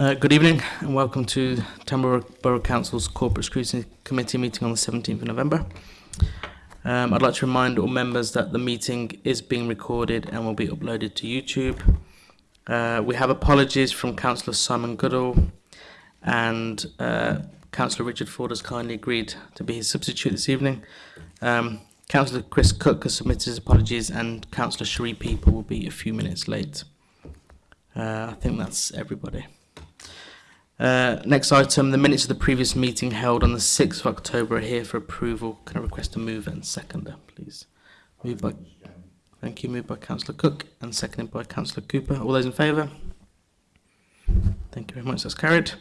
Uh, good evening and welcome to Tamworth Borough Council's Corporate Scrutiny Committee meeting on the 17th of November. Um, I'd like to remind all members that the meeting is being recorded and will be uploaded to YouTube. Uh, we have apologies from Councillor Simon Goodall and uh, Councillor Richard Ford has kindly agreed to be his substitute this evening. Um, Councillor Chris Cook has submitted his apologies and Councillor Cherie People will be a few minutes late. Uh, I think that's everybody. Uh, next item, the minutes of the previous meeting held on the 6th of October are here for approval. Can I request a move and seconder, please? Moved by, thank you, moved by Councillor Cook and seconded by Councillor Cooper. All those in favour? Thank you very much, that's carried.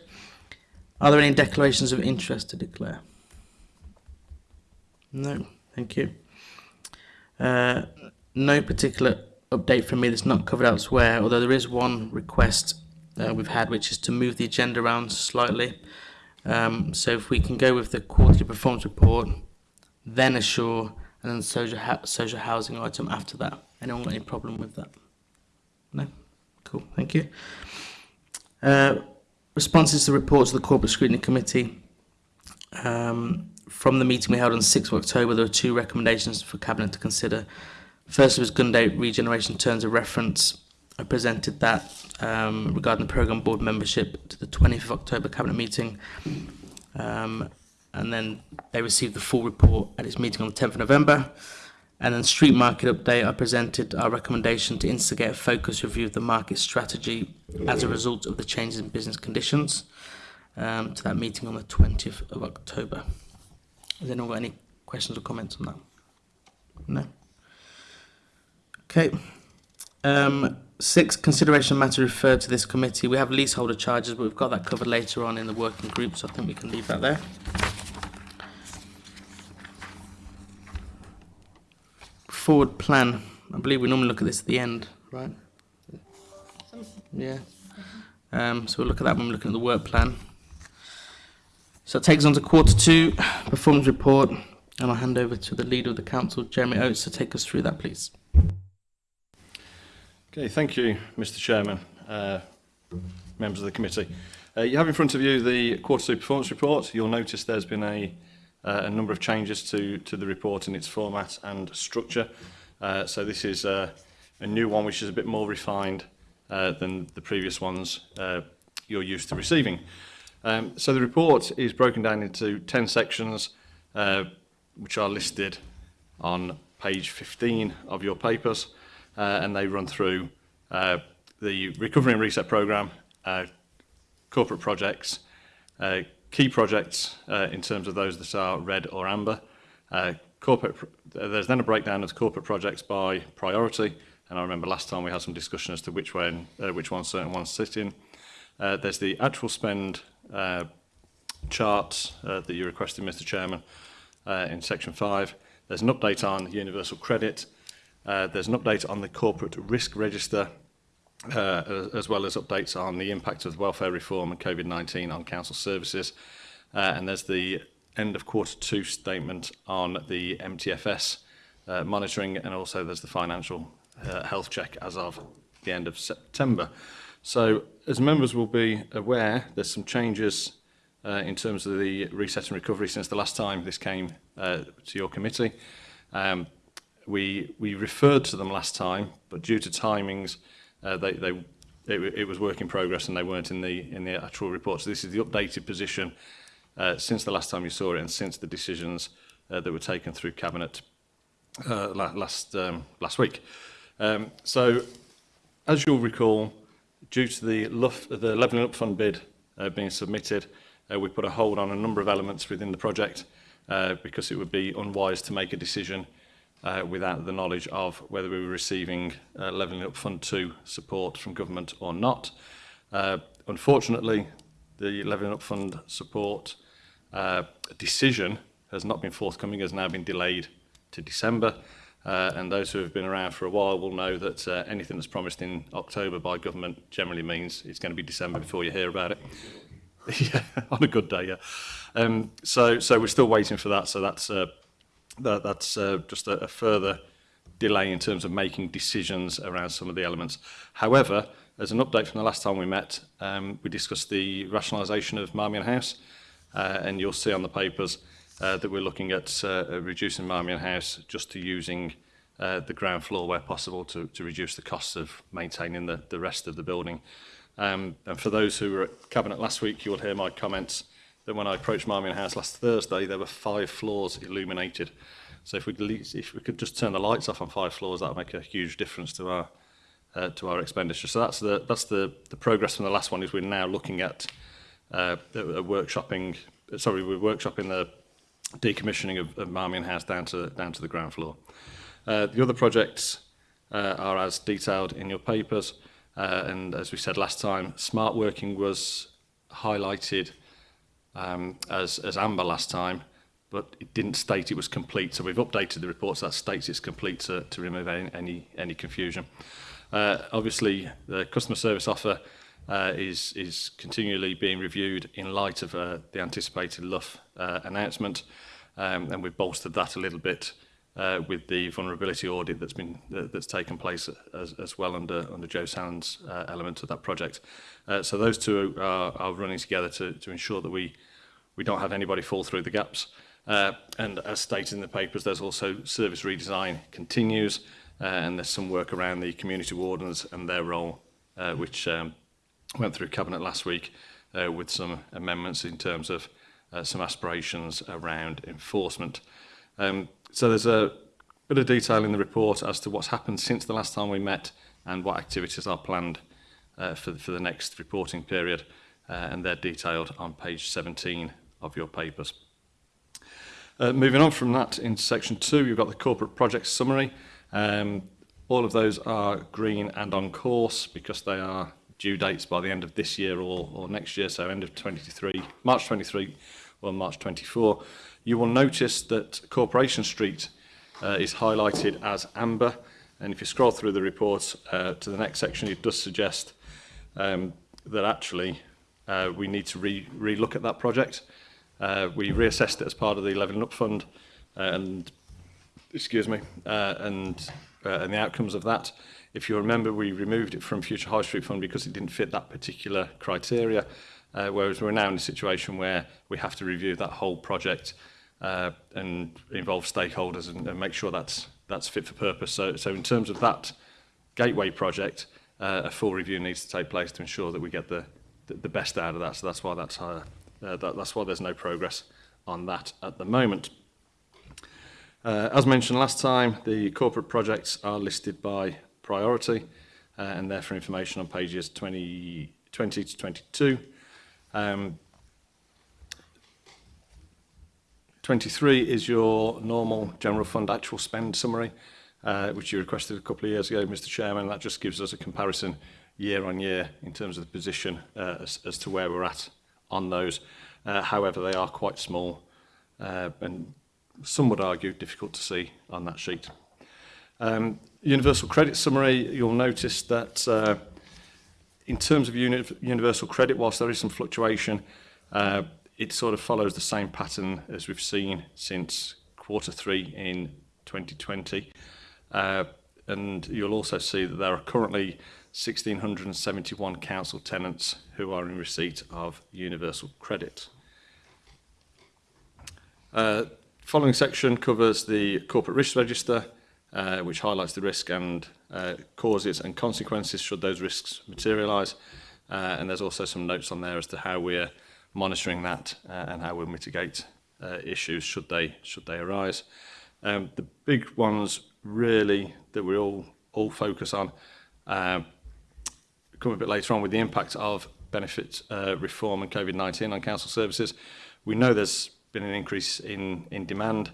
Are there any declarations of interest to declare? No, thank you. Uh, no particular update from me that's not covered elsewhere, although there is one request uh, we've had, which is to move the agenda around slightly. Um, so if we can go with the quarterly performance report, then assure, and then social, social housing item after that. Anyone got any problem with that? No? Cool, thank you. Uh, responses to reports of the Corporate Scrutiny Committee. Um, from the meeting we held on 6th of October, there were two recommendations for Cabinet to consider. First was Gunday Regeneration Terms of Reference. I presented that um, regarding the programme board membership to the 20th of October cabinet meeting. Um, and then they received the full report at its meeting on the 10th of November. And then street market update, I presented our recommendation to instigate a focus review of the market strategy as a result of the changes in business conditions um, to that meeting on the 20th of October. Has anyone got any questions or comments on that? No? Okay. Um, six, consideration matter referred to this committee. We have leaseholder charges, but we've got that covered later on in the working group, so I think we can leave that there. Forward plan. I believe we normally look at this at the end, right? Yeah. Um, so we'll look at that when we're looking at the work plan. So it takes on to quarter two, performance report, and I'll hand over to the leader of the council, Jeremy Oates, to take us through that, please. Okay, thank you, Mr Chairman, uh, members of the committee. Uh, you have in front of you the quarterly performance report. You'll notice there's been a, uh, a number of changes to, to the report in its format and structure. Uh, so this is uh, a new one which is a bit more refined uh, than the previous ones uh, you're used to receiving. Um, so the report is broken down into 10 sections uh, which are listed on page 15 of your papers. Uh, and they run through uh, the Recovery and Reset Programme, uh, corporate projects, key projects in terms of those that are red or amber. corporate, there's then a breakdown of corporate projects by priority, and I remember last time we had some discussion as to which, when, which one certain ones sit in. there's the actual spend charts uh, that you requested, Mr Chairman, uh, in section 5. There's an update on universal credit. Uh, there's an update on the corporate risk register, uh, as well as updates on the impact of welfare reform and COVID-19 on council services. Uh, and there's the end of quarter two statement on the MTFS uh, monitoring, and also there's the financial uh, health check as of the end of September. So as members will be aware, there's some changes uh, in terms of the reset and recovery since the last time this came uh, to your committee. Um, We, we referred to them last time, but due to timings, uh, they, they, it, it was work in progress and they weren't in the, in the actual report. So this is the updated position uh, since the last time you saw it and since the decisions uh, that were taken through Cabinet uh, last, um, last week. Um, so, as you'll recall, due to the, Luff, the Levelling Up Fund bid uh, being submitted, uh, we put a hold on a number of elements within the project uh, because it would be unwise to make a decision uh, without the knowledge of whether we were receiving uh, Levelling Up Fund 2 support from government or not. Uh, unfortunately, the Levelling Up Fund support uh, decision has not been forthcoming, has now been delayed to December. Uh, and those who have been around for a while will know that uh, anything that's promised in October by government generally means it's going to be December before you hear about it. yeah, on a good day, yeah. Um, so, so we're still waiting for that. So that's uh, that, that's uh, just a, a further delay in terms of making decisions around some of the elements. However, as an update from the last time we met, um, we discussed the rationalisation of Marmion House, uh, and you'll see on the papers uh, that we're looking at uh, reducing Marmion House just to using uh, the ground floor where possible to, to reduce the costs of maintaining the, the rest of the building. Um, and for those who were at Cabinet last week, you will hear my comments uh, that when I approached Marmion House last Thursday, there were five floors illuminated. So if we, if we could just turn the lights off on five floors, that would make a huge difference to our uh, to our expenditure. So that's the that's the the progress from the last one. Is we're now looking at uh, workshopping. Sorry, we're workshopping the decommissioning of, of Marmion House down to down to the ground floor. Uh, the other projects uh, are as detailed in your papers, uh, and as we said last time, smart working was highlighted um, as, as amber last time, but it didn't state it was complete. So we've updated the report so that states it's complete to, to remove any, any confusion. Uh, obviously, the customer service offer uh, is, is continually being reviewed in light of uh, the anticipated Luff uh, announcement, um, and we've bolstered that a little bit uh, with the vulnerability audit that's been uh, that's taken place as, as well under under Joe Sand's uh, element of that project. Uh, so those two are, are running together to, to ensure that we we don't have anybody fall through the gaps. Uh, and as stated in the papers, there's also service redesign continues, uh, and there's some work around the community wardens and their role, uh, which um, went through cabinet last week uh, with some amendments in terms of uh, some aspirations around enforcement. Um, so there's a bit of detail in the report as to what's happened since the last time we met and what activities are planned uh, for, for the next reporting period, uh, and they're detailed on page 17 of your papers. Uh, moving on from that, in section two, you've got the corporate project summary. Um, all of those are green and on course because they are due dates by the end of this year or, or next year, so end of 23, March 23 or March 24 you will notice that Corporation Street uh, is highlighted as amber. And if you scroll through the report uh, to the next section, it does suggest um, that actually uh, we need to re re-look at that project. Uh, we reassessed it as part of the Leveling Up Fund uh, and excuse me, uh, and, uh, and the outcomes of that. If you remember, we removed it from Future High Street Fund because it didn't fit that particular criteria, uh, whereas we're now in a situation where we have to review that whole project uh, and involve stakeholders and, and make sure that's that's fit for purpose. So, so in terms of that gateway project, uh, a full review needs to take place to ensure that we get the the, the best out of that. So that's why that's uh, uh, that, that's why there's no progress on that at the moment. Uh, as mentioned last time, the corporate projects are listed by priority, uh, and therefore information on pages 20, 20 to 22. Um, 23 is your normal general fund actual spend summary, uh, which you requested a couple of years ago, Mr Chairman. That just gives us a comparison year on year in terms of the position uh, as, as to where we're at on those. Uh, however, they are quite small uh, and some would argue difficult to see on that sheet. Um, universal credit summary, you'll notice that uh, in terms of uni universal credit, whilst there is some fluctuation, uh, it sort of follows the same pattern as we've seen since quarter three in 2020. Uh, and you'll also see that there are currently 1,671 council tenants who are in receipt of universal credit. Uh, following section covers the corporate risk register, uh, which highlights the risk and causes and consequences should those risks materialise. Uh, and there's also some notes on there as to how we're monitoring that uh, and how we'll mitigate uh, issues should they should they arise. Um, the big ones really that we all all focus on uh, come a bit later on with the impact of benefit uh, reform and COVID-19 on council services. We know there's been an increase in in demand.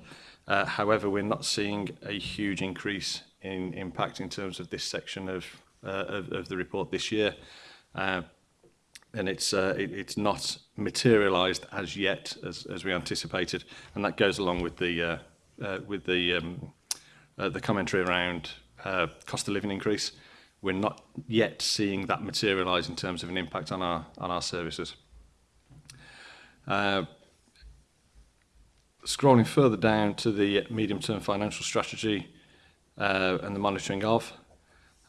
Uh, however, we're not seeing a huge increase in impact in terms of this section of uh, of, of the report this year. Uh, and it's uh, it, it's not materialized as yet as, as we anticipated. And that goes along with the, uh, uh, with the, um, uh, the commentary around uh, cost of living increase. We're not yet seeing that materialize in terms of an impact on our, on our services. Uh, scrolling further down to the medium-term financial strategy uh, and the monitoring of,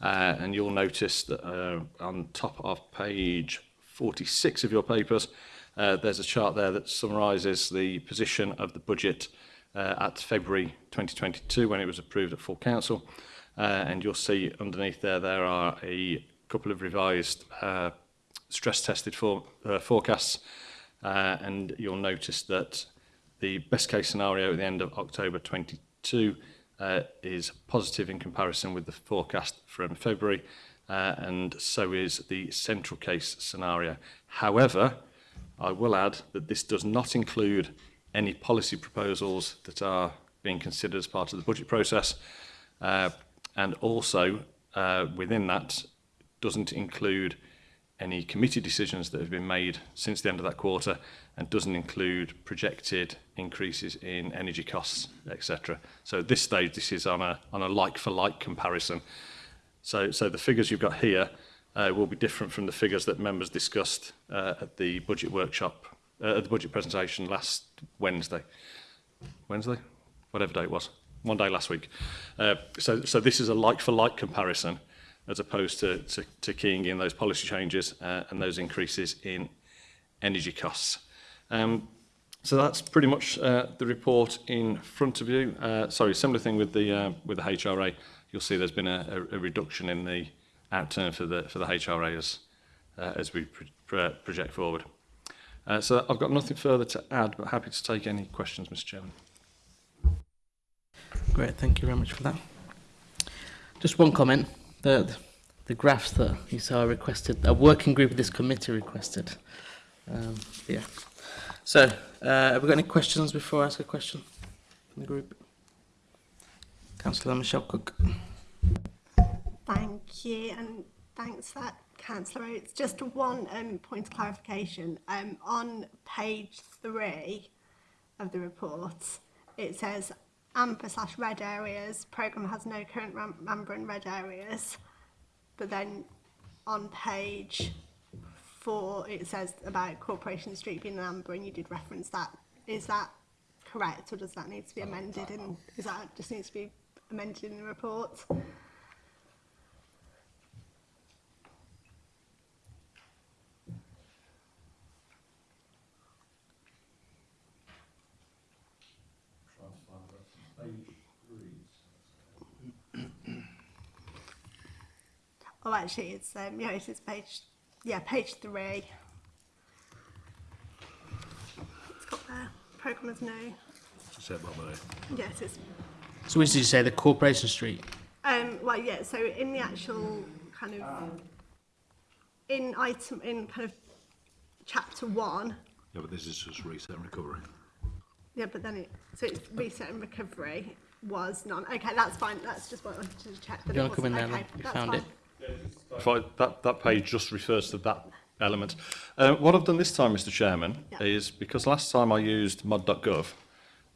uh, and you'll notice that uh, on top of page 46 of your papers, Uh, there's a chart there that summarises the position of the budget uh, at February 2022 when it was approved at full council. Uh, and you'll see underneath there, there are a couple of revised uh, stress tested for, uh, forecasts. Uh, and you'll notice that the best case scenario at the end of October 22 uh, is positive in comparison with the forecast from February. Uh, and so is the central case scenario. However, I will add that this does not include any policy proposals that are being considered as part of the budget process uh, and also uh, within that doesn't include any committee decisions that have been made since the end of that quarter and doesn't include projected increases in energy costs, etc. So at this stage, this is on a, on a like-for-like -like comparison. So, so the figures you've got here uh, will be different from the figures that members discussed uh, at the budget workshop, uh, at the budget presentation last Wednesday. Wednesday? Whatever day it was. One day last week. Uh, so, so this is a like-for-like -like comparison as opposed to, to, to keying in those policy changes uh, and those increases in energy costs. Um, so that's pretty much uh, the report in front of you. Uh, sorry, similar thing with the uh, with the HRA. You'll see there's been a, a, a reduction in the outturn for the, for the HRA as, uh, as we pro pro project forward. Uh, so I've got nothing further to add, but happy to take any questions, Mr Chairman. Great, thank you very much for that. Just one comment. The, the graphs that you saw requested, a working group of this committee requested. Um, yeah. So, uh, have we got any questions before I ask a question from the group? Councillor Michelle Cook. Thank you, and thanks for that, Councillor It's Just one um, point of clarification. Um, on page three of the report, it says amber slash red areas. Programme has no current amber and red areas. But then on page four, it says about Corporation Street being an amber, and you did reference that. Is that correct, or does that need to be amended? And is that just needs to be amended in the report? Oh, actually, it's um, yeah, it is page yeah, page three. It's got there. Programmers no. Yes, it's So which did you say, the Corporation Street? um well yeah. So in the actual kind of in item in kind of chapter one. Yeah, but this is just reset and recovery. Yeah, but then it so it's reset and recovery was none. Okay, that's fine. That's just what I wanted to check. That You it want to come in wasn't. there then? You found fine. it? If I, that, that page just refers to that element. Uh, what I've done this time, Mr Chairman, Yeah. is because last time I used mod.gov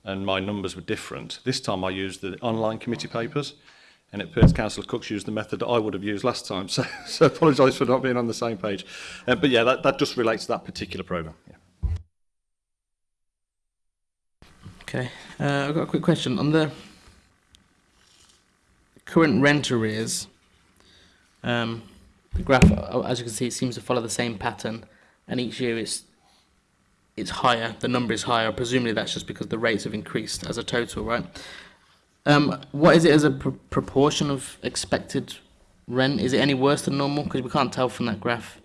and my numbers were different, this time I used the online committee papers and it appears Councillor Cook's used the method that I would have used last time, so, so apologise for not being on the same page. Uh, but yeah, that, that just relates to that particular programme. Yeah. Okay, uh, I've got a quick question. On the current rent arrears, um, the graph, uh, as you can see, it seems to follow the same pattern, and each year it's it's higher. The number is higher. Presumably, that's just because the rates have increased as a total, right? Um, what is it as a pr- proportion of expected rent? Is it any worse than normal? Because we can't tell from that graph.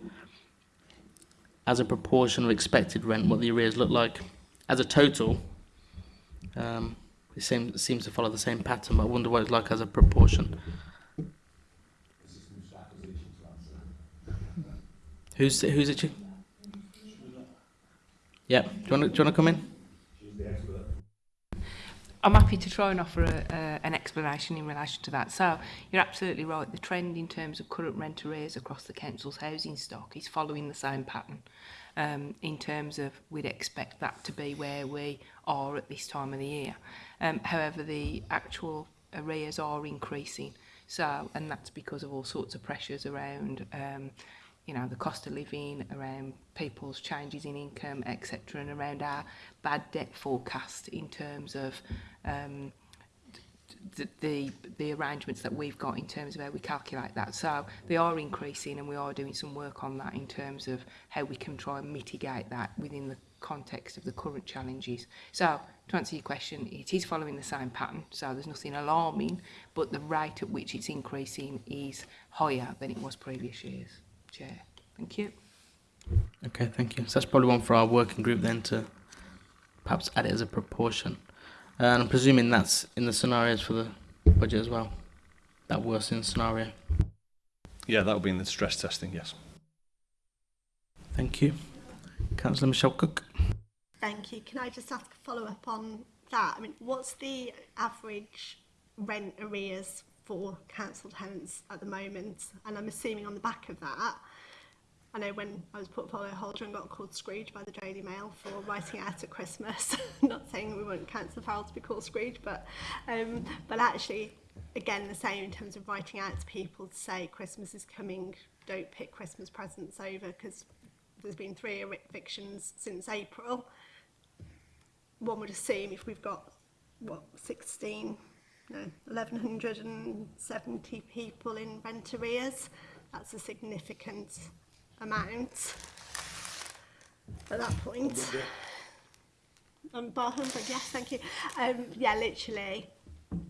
As a proportion of expected rent, what the arrears look like. As a total, um, it seems, it seems to follow the same pattern, but I wonder what it's like as a proportion. Who's the, who's it? You? Yeah. Do you want to do you want to come in? I'm happy to try and offer a, uh, an explanation in relation to that. So you're absolutely right. The trend in terms of current rent arrears across the council's housing stock is following the same pattern. Um, in terms of we'd expect that to be where we are at this time of the year. Um, however, the actual arrears are increasing. So, and that's because of all sorts of pressures around um, you know, the cost of living, around people's changes in income, etc., and around our bad debt forecast in terms of um, the, the the arrangements that we've got in terms of how we calculate that. So they are increasing, and we are doing some work on that in terms of how we can try and mitigate that within the context of the current challenges. So to answer your question, it is following the same pattern, so there's nothing alarming, but the rate at which it's increasing is higher than it was previous years. Chair, thank you. Okay, thank you. So that's probably one for our working group then to perhaps add it as a proportion. Uh, and I'm presuming that's in the scenarios for the budget as well. That worsening scenario. Yeah, that will be in the stress testing, yes. Thank you. Councillor Michelle Cook. Thank you. Can I just ask a follow up on that? I mean, what's the average rent arrears for council tenants at the moment? And I'm assuming on the back of that, I know when I was portfolio holder and got called Scrooge by the Daily Mail for writing out at Christmas. Not saying we wouldn't cancel Farrell to be called Scrooge, but um, but actually, again, the same in terms of writing out to people to say Christmas is coming. Don't pick Christmas presents over because there's been three evictions since April. One would assume if we've got what 16, no, 1170 people in rent arrears, that's a significant amount at that point. Um, bottom, but yes, thank you. Um, yeah, literally,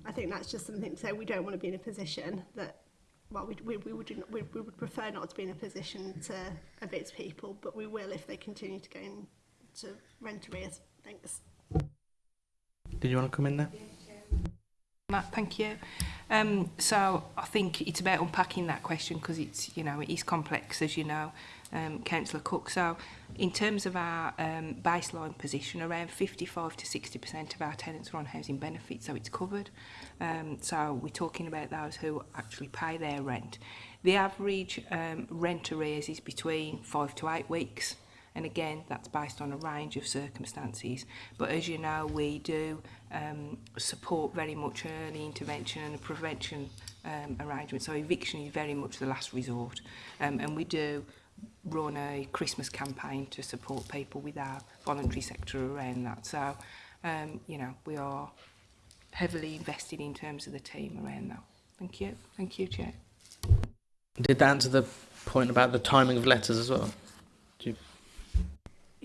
I think that's just something to say. We don't want to be in a position that, well, we, we, we, would, we, we would prefer not to be in a position to evict people, but we will if they continue to go into rent arrears. Thanks. Did you want to come in there? Yeah. Matt, Thank you. Um, so I think it's about unpacking that question because it's, you know, it is complex, as you know, um, Councillor Cook. So in terms of our um, baseline position, around 55 to 60% of our tenants are on housing benefits, so it's covered. Um, so we're talking about those who actually pay their rent. The average um, rent arrears is between five to eight weeks. And again, that's based on a range of circumstances. But as you know, we do um, support very much early intervention and a prevention um, arrangement. So eviction is very much the last resort. Um, and we do run a Christmas campaign to support people with our voluntary sector around that. So, um, you know, we are heavily invested in terms of the team around that. Thank you. Thank you, Chair. Did that answer the point about the timing of letters as well? Do you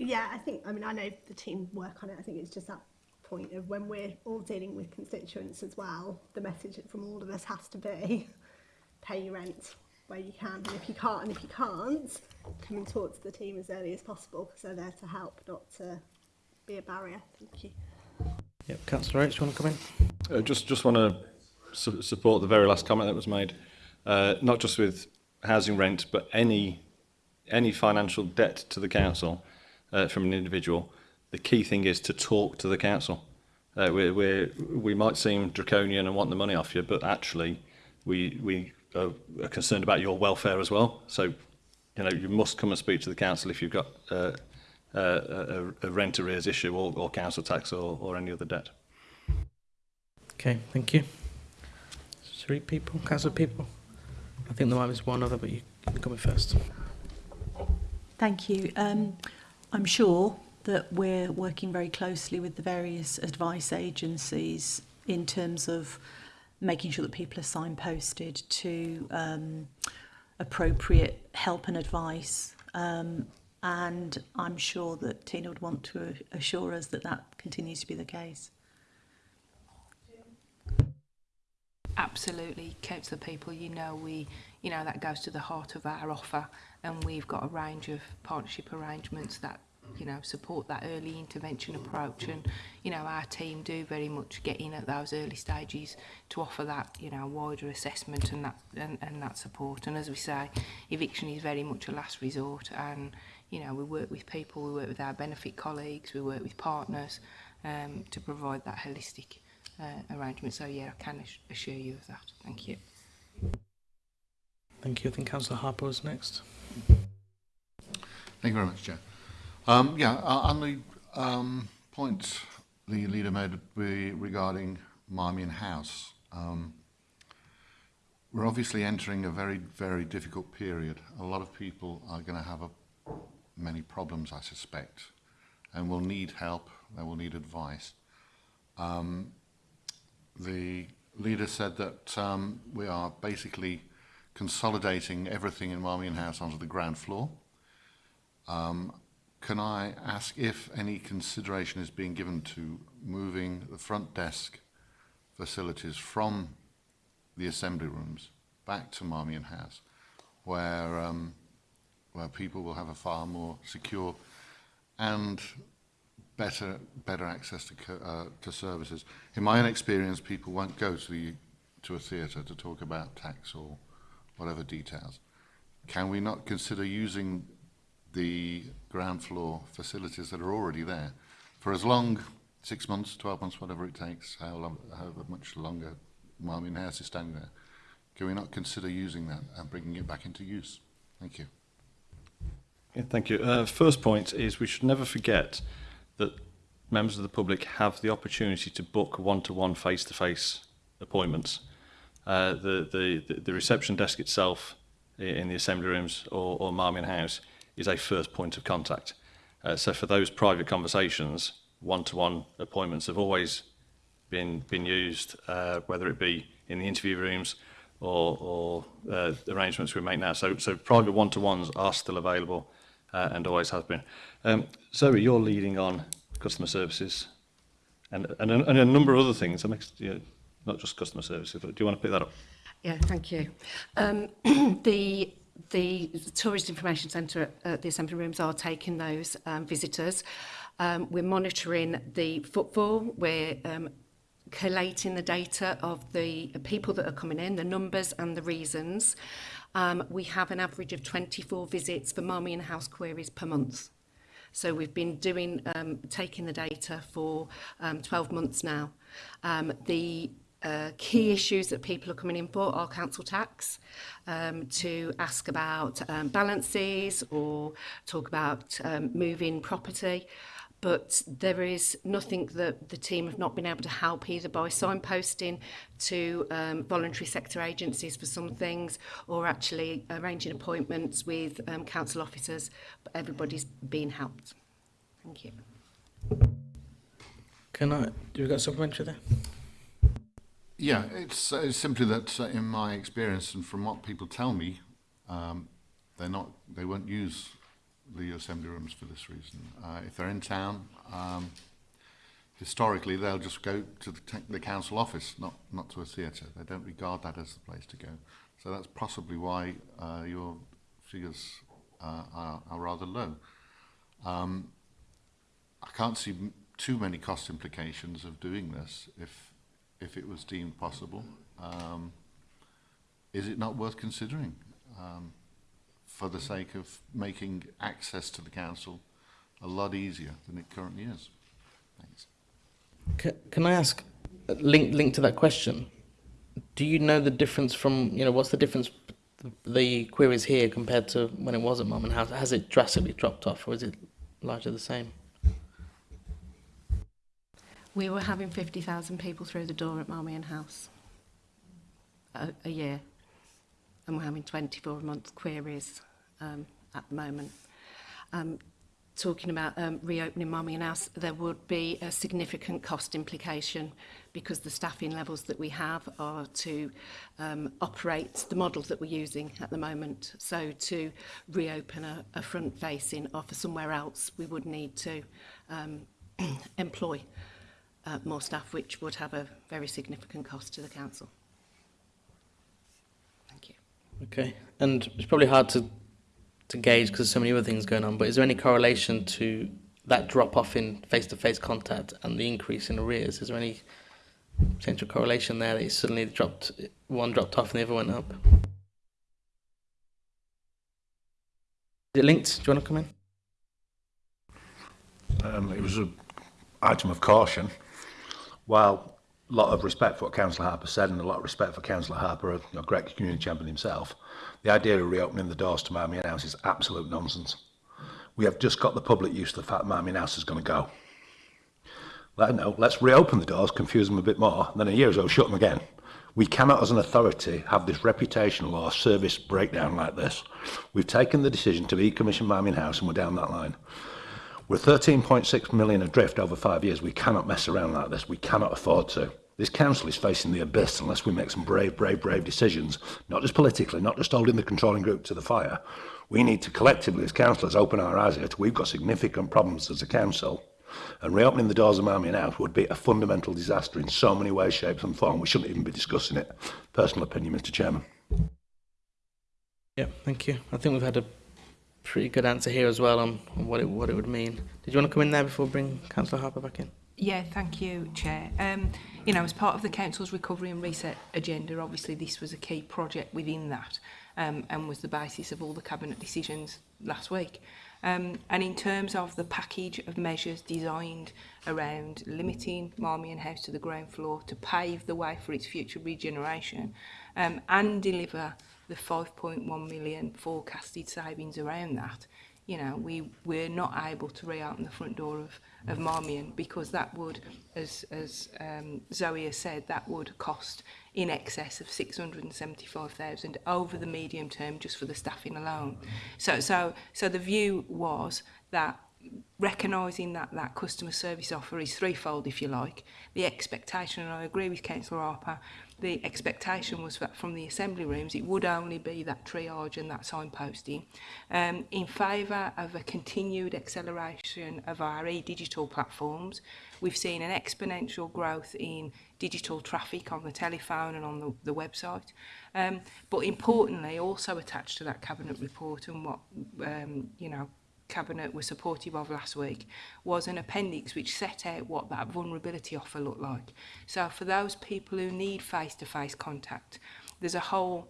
Yeah, I think, I mean, I know the team work on it. I think it's just that point of when we're all dealing with constituents as well, the message from all of us has to be pay your rent where you can. And if you can't, and if you can't, come and talk to the team as early as possible because they're there to help, not to be a barrier. Thank you. yep, Councillor Oates, you want to come in? Uh, just just want to su support the very last comment that was made, uh, not just with housing rent, but any any financial debt to the council uh, from an individual, the key thing is to talk to the council. Uh, we, we, we might seem draconian and want the money off you, but actually we, we are concerned about your welfare as well. So, you know, you must come and speak to the council if you've got uh, uh, a, a rent arrears issue or, or council tax or, or any other debt. Okay, thank you. Three people, council people. I think there might be one other, but you, can come in first. Thank you. Um, I'm sure that we're working very closely with the various advice agencies in terms of making sure that people are signposted to um, appropriate help and advice. Um, and I'm sure that Tina would want to assure us that that continues to be the case. absolutely counsel people. You know we you know that goes to the heart of our offer and we've got a range of partnership arrangements that you know support that early intervention approach and you know our team do very much get in at those early stages to offer that you know wider assessment and that and, and that support. And as we say eviction is very much a last resort and you know we work with people we work with our benefit colleagues we work with partners um, to provide that holistic uh, arrangement. So yeah, I can assure you of that. Thank you. Thank you. I think Councillor Harper is next. Thank you very much, Chair. Um, yeah, uh, on the um, point the leader made re- regarding Marmion House, um, we're obviously entering a very, very difficult period. A lot of people are going to have a, many problems, I suspect, and will need help, they will need advice. Um, the leader said that um, we are basically consolidating everything in Marmion House onto the ground floor. Um, can I ask if any consideration is being given to moving the front desk facilities from the assembly rooms back to Marmion House, where um, where people will have a far more secure and better better access to uh, to services. In my own experience, people won't go to the to a theatre to talk about tax or whatever details. Can we not consider using the ground floor facilities that are already there for as long six months, twelve months, whatever it takes, how long, however much longer Marmion House is standing there? Can we not consider using that and bringing it back into use? Thank you. Yeah, thank you. Uh, first point is we should never forget that members of the public have the opportunity to book one-to-one face-to-face appointments. Uh, the, the, the reception desk itself in the assembly rooms or, or Marmion House is a first point of contact. Uh, so for those private conversations, one-to-one -one appointments have always been, been used, uh, whether it be in the interview rooms or, or uh, arrangements we make now. So, so private one-to-ones are still available uh, and always has been. Um, Zoe, you're leading on customer services and, and, a, and a number of other things, makes, you know, not just customer services, but do you want to pick that up? Yeah, thank you. Um, the the Tourist Information Centre at, at the Assembly Rooms are taking those um, visitors. Um, we're monitoring the footfall. We're um, collating the data of the people that are coming in, the numbers and the reasons um, we have an average of 24 visits for mommy and house queries per month. So we've been doing, um, taking the data for um, 12 months now. Um, the uh, key issues that people are coming in for are council tax, um, to ask about um, balances or talk about um, moving property but there is nothing that the team have not been able to help either by signposting to um, voluntary sector agencies for some things or actually arranging appointments with um, council officers. But everybody's been helped. Thank you. Can I, do we got supplementary there? Yeah, it's, uh, simply that uh, in my experience and from what people tell me, um, they're not, they won't use the assembly rooms for this reason. Uh, if they're in town, um, historically they'll just go to the, the council office, not, not to a theatre. They don't regard that as the place to go. So that's possibly why uh, your figures uh, are, are rather low. Um, I can't see too many cost implications of doing this if if it was deemed possible. Um, is it not worth considering um, for the sake of making access to the council a lot easier than it currently is? Thanks. Can, can I ask, uh, link link to that question? Do you know the difference from you know what's the difference the queries here compared to when it was at Mum and House? Has it drastically dropped off, or is it largely the same? We were having 50,000 people through the door at Marmion House a, a year. and we're having 24 a month queries um, at the moment. Um, talking about um, reopening Mommy and Us, there would be a significant cost implication because the staffing levels that we have are to um, operate the models that we're using at the moment. So to reopen a, a front-facing offer somewhere else, we would need to um, employ uh, more staff, which would have a very significant cost to the council. Okay, and it's probably hard to to gauge because there's so many other things going on. But is there any correlation to that drop off in face to face contact and the increase in arrears? Is there any potential correlation there that suddenly dropped one dropped off and the other went up? Is it linked? Do you want to come in? Um, it was an item of caution. While lot of respect for what Councillor Harper said and a lot of respect for Councillor Harper, a you know, great community champion himself. The idea of reopening the doors to Marmion House is absolute nonsense. We have just got the public used to the fact Marmion House is going to go. Let, no, let's reopen the doors, confuse them a bit more, and then a year or so shut them again. We cannot, as an authority, have this reputational or service breakdown like this. We've taken the decision to decommission Marmion House and we're down that line. We're 13.6 million adrift over five years. We cannot mess around like this. We cannot afford to. This council is facing the abyss unless we make some brave, brave, brave decisions, not just politically, not just holding the controlling group to the fire. We need to collectively, as councillors, open our eyes here to we've got significant problems as a council. And reopening the doors of Marmion House would be a fundamental disaster in so many ways, shapes and form. We shouldn't even be discussing it. Personal opinion, Mr Chairman. Yeah, thank you. I think we've had a pretty good answer here as well on, on what it what it would mean. Did you want to come in there before bring Councillor Harper back in? Yeah, thank you, Chair. Um, you know, as part of the Council's recovery and reset agenda, obviously this was a key project within that um, and was the basis of all the Cabinet decisions last week. Um, and in terms of the package of measures designed around limiting Marmion House to the ground floor to pave the way for its future regeneration um, and deliver the 5.1 million forecasted savings around that, you know, we, we're not able to reopen the front door of of Marmion because that would, as, as um, Zoe has said, that would cost in excess of 675,000 over the medium term just for the staffing alone. So, so, so the view was that recognising that that customer service offer is threefold, if you like, the expectation, and I agree with Councillor Harper, the expectation was that from the assembly rooms it would only be that triage and that signposting um, in favour of a continued acceleration of our e-digital platforms. We've seen an exponential growth in digital traffic on the telephone and on the, the website. Um, but importantly, also attached to that cabinet report and what um, you know Cabinet were supportive of last week was an appendix which set out what that vulnerability offer looked like. So for those people who need face-to-face -face contact, there's a whole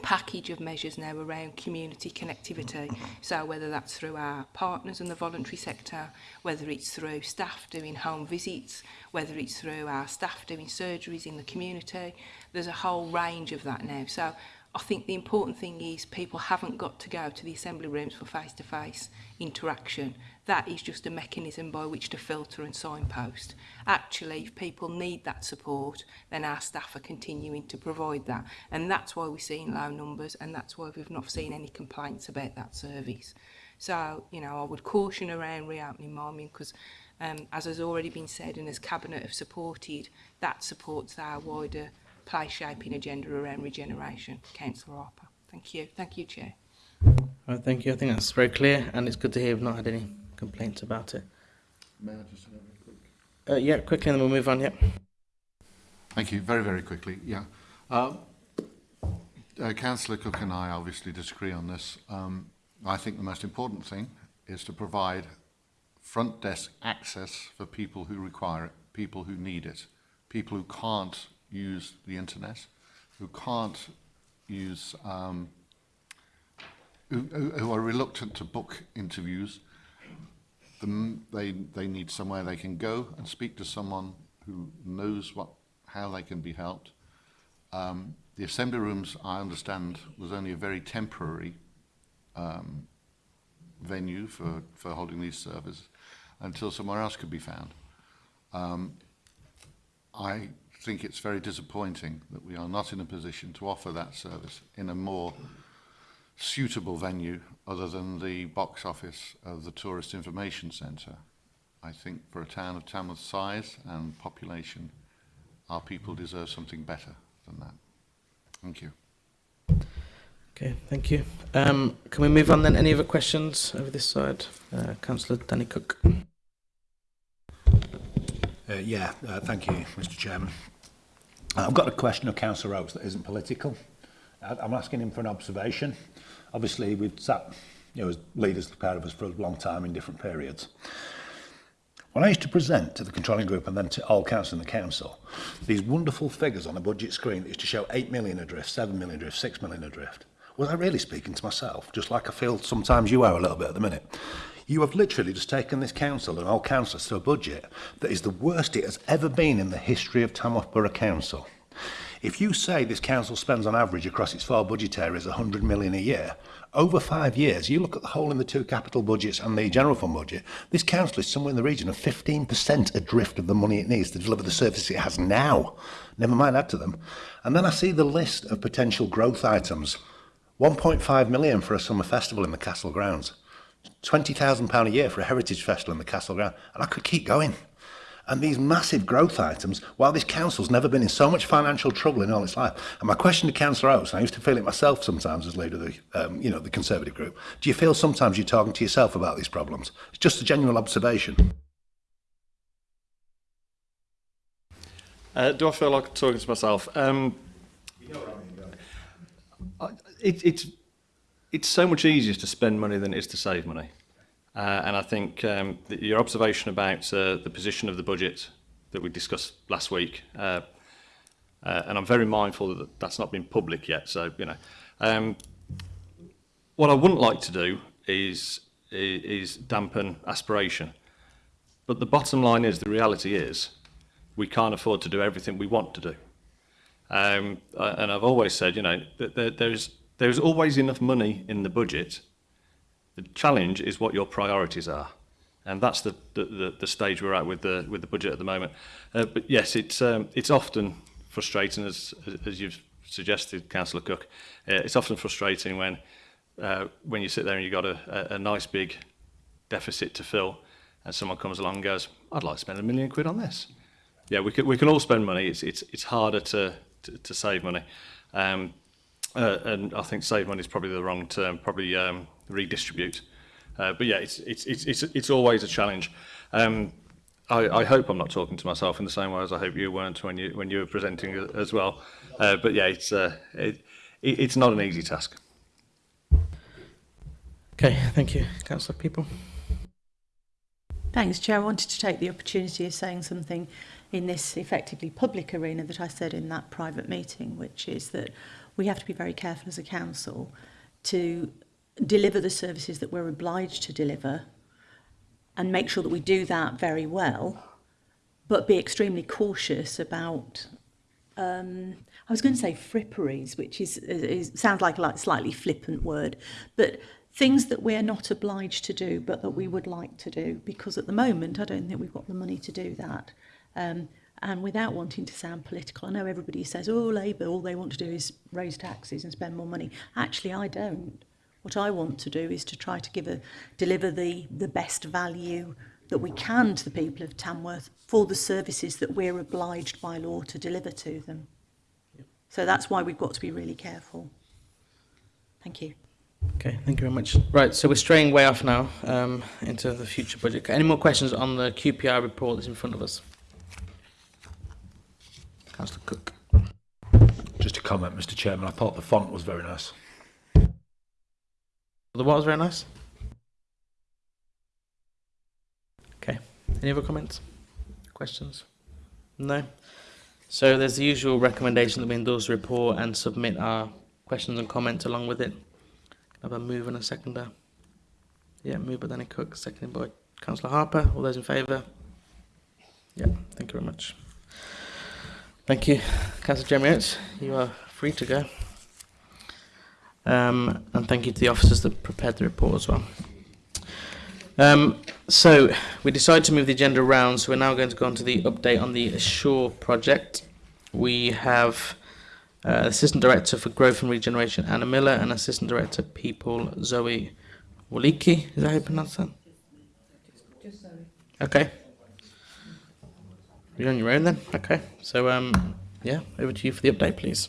package of measures now around community connectivity. So whether that's through our partners in the voluntary sector, whether it's through staff doing home visits, whether it's through our staff doing surgeries in the community, there's a whole range of that now. So I think the important thing is people haven't got to go to the assembly rooms for face-to-face -face interaction. That is just a mechanism by which to filter and signpost. Actually, if people need that support, then our staff are continuing to provide that. And that's why we're seeing low numbers and that's why we've not seen any complaints about that service. So, you know, I would caution around reopening Marmion because, um, as has already been said and as Cabinet have supported, that supports our wider play shaping agenda around regeneration. Councillor Harper. Thank you. Thank you, Chair. Uh, thank you. I think that's very clear, and it's good to hear we've not had any complaints about it. May I just have a quick? Uh, yeah, quickly, and then we'll move on. Yep. Thank you. Very, very quickly. Yeah. Um, uh, Councillor Cook and I obviously disagree on this. Um, I think the most important thing is to provide front desk access for people who require it, people who need it, people who can't use the internet, who can't use, um, who, who are reluctant to book interviews. The, they, they need somewhere they can go and speak to someone who knows what, how they can be helped. Um, the assembly rooms, I understand, was only a very temporary um, venue for, for holding these services until somewhere else could be found. Um, I think it's very disappointing that we are not in a position to offer that service in a more suitable venue other than the box office of the Tourist Information Centre. I think for a town of Tamworth's size and population, our people deserve something better than that. Thank you. Okay, thank you. Um, can we move on then? Any other questions over this side? Uh, Councillor Danny Cook. Uh, yeah, uh, thank you, Mr Chairman. I've got a question of Councillor Oates that isn't political. I'm asking him for an observation. Obviously, we've sat, you know, as leaders look out of us for a long time in different periods. When I used to present to the controlling group and then to all council and the council, these wonderful figures on a budget screen that used to show 8 million adrift, 7 million adrift, 6 million adrift, was I really speaking to myself? Just like I feel sometimes you are a little bit at the minute. You have literally just taken this council, and all councillors to a budget that is the worst it has ever been in the history of Tamworth Borough Council. If you say this council spends on average across its four budget areas 100 million a year, over five years, you look at the whole in the two capital budgets and the general fund budget, this council is somewhere in the region of 15% adrift of the money it needs to deliver the service it has now. Never mind add to them. And then I see the list of potential growth items. 1.5 million for a summer festival in the castle grounds. £20,000 a year for a heritage festival in the Castle Ground. And I could keep going. And these massive growth items, while this council's never been in so much financial trouble in all its life, and my question to Councillor Oates, and I used to feel it myself sometimes as leader of the, um, you know, the Conservative group, do you feel sometimes you're talking to yourself about these problems? It's just a general observation. Uh, do I feel like talking to myself? Um, you know what I mean, it, it's it's so much easier to spend money than it is to save money, uh, and I think um, that your observation about uh, the position of the budget that we discussed last week, uh, uh, and I'm very mindful that that's not been public yet. So you know, um, what I wouldn't like to do is is, dampen aspiration, but the bottom line is the reality is we can't afford to do everything we want to do. Um, and I've always said, you know, that there, there's There's always enough money in the budget. The challenge is what your priorities are. And that's the, the, the, the stage we're at with the, with the budget at the moment. Uh, but yes, it's, um, it's often frustrating, as, as you've suggested, Councillor Cook, uh, it's often frustrating when, uh, when you sit there and you've got a, a, a nice big deficit to fill and someone comes along and goes, I'd like to spend a million quid on this. Yeah, we can, we can all spend money. It's, it's, it's harder to, to, to save money. Um, uh, and I think save money is probably the wrong term, probably um, redistribute. Uh, but yeah, it's, it's, it's, it's, it's always a challenge. Um, I, I hope I'm not talking to myself in the same way as I hope you weren't when you, when you were presenting as well. Uh, but yeah, it's, uh, it, it, it's not an easy task. Okay, thank you. Councillor People. Thanks, Chair. I wanted to take the opportunity of saying something in this effectively public arena that I said in that private meeting, which is that we have to be very careful as a council to deliver the services that we're obliged to deliver and make sure that we do that very well, but be extremely cautious about um, I was going to say fripperies, which is, is, is sounds like a slightly flippant word, but things that we're not obliged to do, but that we would like to do, because at the moment I don't think we've got the money to do that. Um, And without wanting to sound political, I know everybody says, oh, Labour, all they want to do is raise taxes and spend more money. Actually, I don't. What I want to do is to try to give a, deliver the, the best value that we can to the people of Tamworth for the services that we're obliged by law to deliver to them. Yep. So that's why we've got to be really careful. Thank you. Okay, thank you very much. Right, so we're straying way off now um, into the future budget. Any more questions on the QPR report that's in front of us? Councillor Cook. Just a comment, Mr Chairman, I thought the font was very nice. The what was very nice? Okay, any other comments? Questions? No? So there's the usual recommendation that we endorse the report and submit our questions and comments along with it. Have a move and a seconder. Yeah, move by Danny Cook, seconded by Councillor Harper. All those in favour? Yeah, thank you very much. Thank you, Councillor Jeremy You are free to go. Um, and thank you to the officers that prepared the report as well. Um, so we decided to move the agenda around, so we're now going to go on to the update on the Assure project. We have uh, Assistant Director for Growth and Regeneration Anna Miller and Assistant Director People Zoe Waliki. Is that how you pronounce that? Okay. You're on your own then? Okay. So, um, yeah, over to you for the update, please.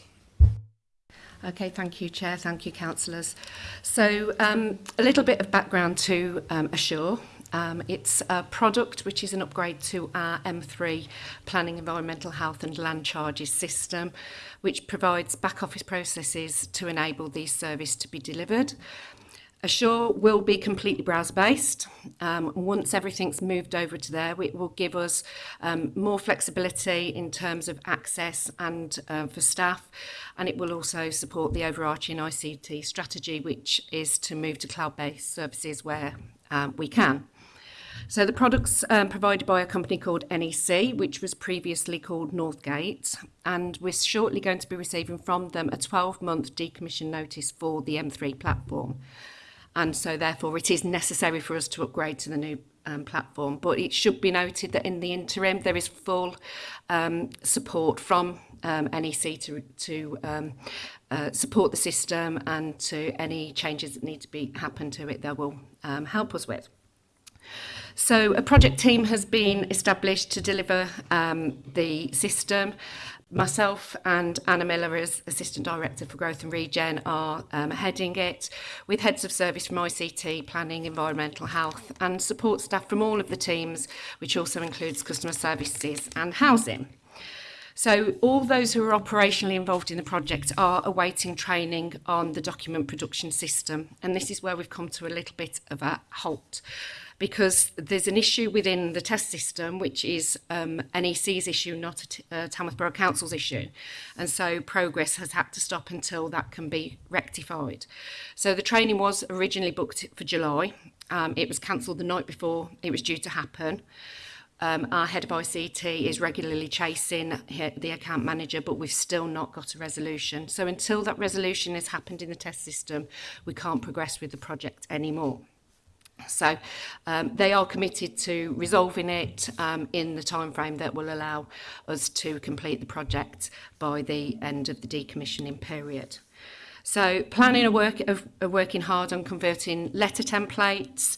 Okay, thank you, Chair. Thank you, councillors. So, um, a little bit of background to um, Assure. Um, it's a product which is an upgrade to our M3 Planning Environmental Health and Land Charges system, which provides back office processes to enable these services to be delivered. Assure will be completely browser-based. Um, once everything's moved over to there, it will give us um, more flexibility in terms of access and uh, for staff, and it will also support the overarching ICT strategy, which is to move to cloud-based services where um, we can. So the product's um, provided by a company called NEC, which was previously called Northgate, and we're shortly going to be receiving from them a 12-month decommission notice for the M3 platform. and so therefore it is necessary for us to upgrade to the new um, platform. But it should be noted that in the interim there is full um, support from um, NEC to, to um, uh, support the system and to any changes that need to be happen to it they will um, help us with. So a project team has been established to deliver um, the system myself and Anna Miller as Assistant Director for Growth and Regen are um, heading it with heads of service from ICT, planning, environmental health and support staff from all of the teams which also includes customer services and housing. So all those who are operationally involved in the project are awaiting training on the document production system. And this is where we've come to a little bit of a halt because there's an issue within the test system, which is um, NEC's issue, not a uh, Tamworth Borough Council's issue. And so progress has had to stop until that can be rectified. So the training was originally booked for July. Um, it was cancelled the night before it was due to happen. Um, our head of ICT is regularly chasing the account manager, but we've still not got a resolution. So until that resolution has happened in the test system, we can't progress with the project anymore. So um, they are committed to resolving it um, in the time frame that will allow us to complete the project by the end of the decommissioning period. So planning a work of, of working hard on converting letter templates,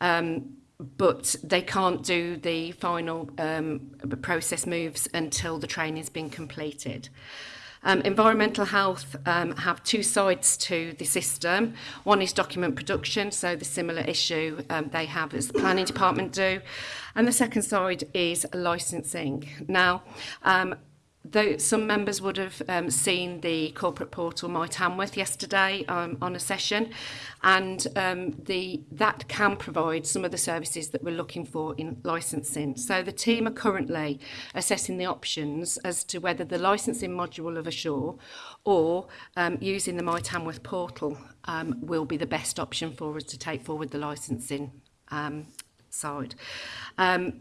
um, but they can't do the final um, process moves until the training's been completed. Um, environmental health um, have two sides to the system. One is document production, so the similar issue um, they have as the planning department do. And the second side is licensing. Now, um, though some members would have um, seen the corporate portal My Tamworth yesterday um, on a session and um, the that can provide some of the services that we're looking for in licensing. So the team are currently assessing the options as to whether the licensing module of Assure or um, using the My Tamworth portal um, will be the best option for us to take forward the licensing um, side. Um,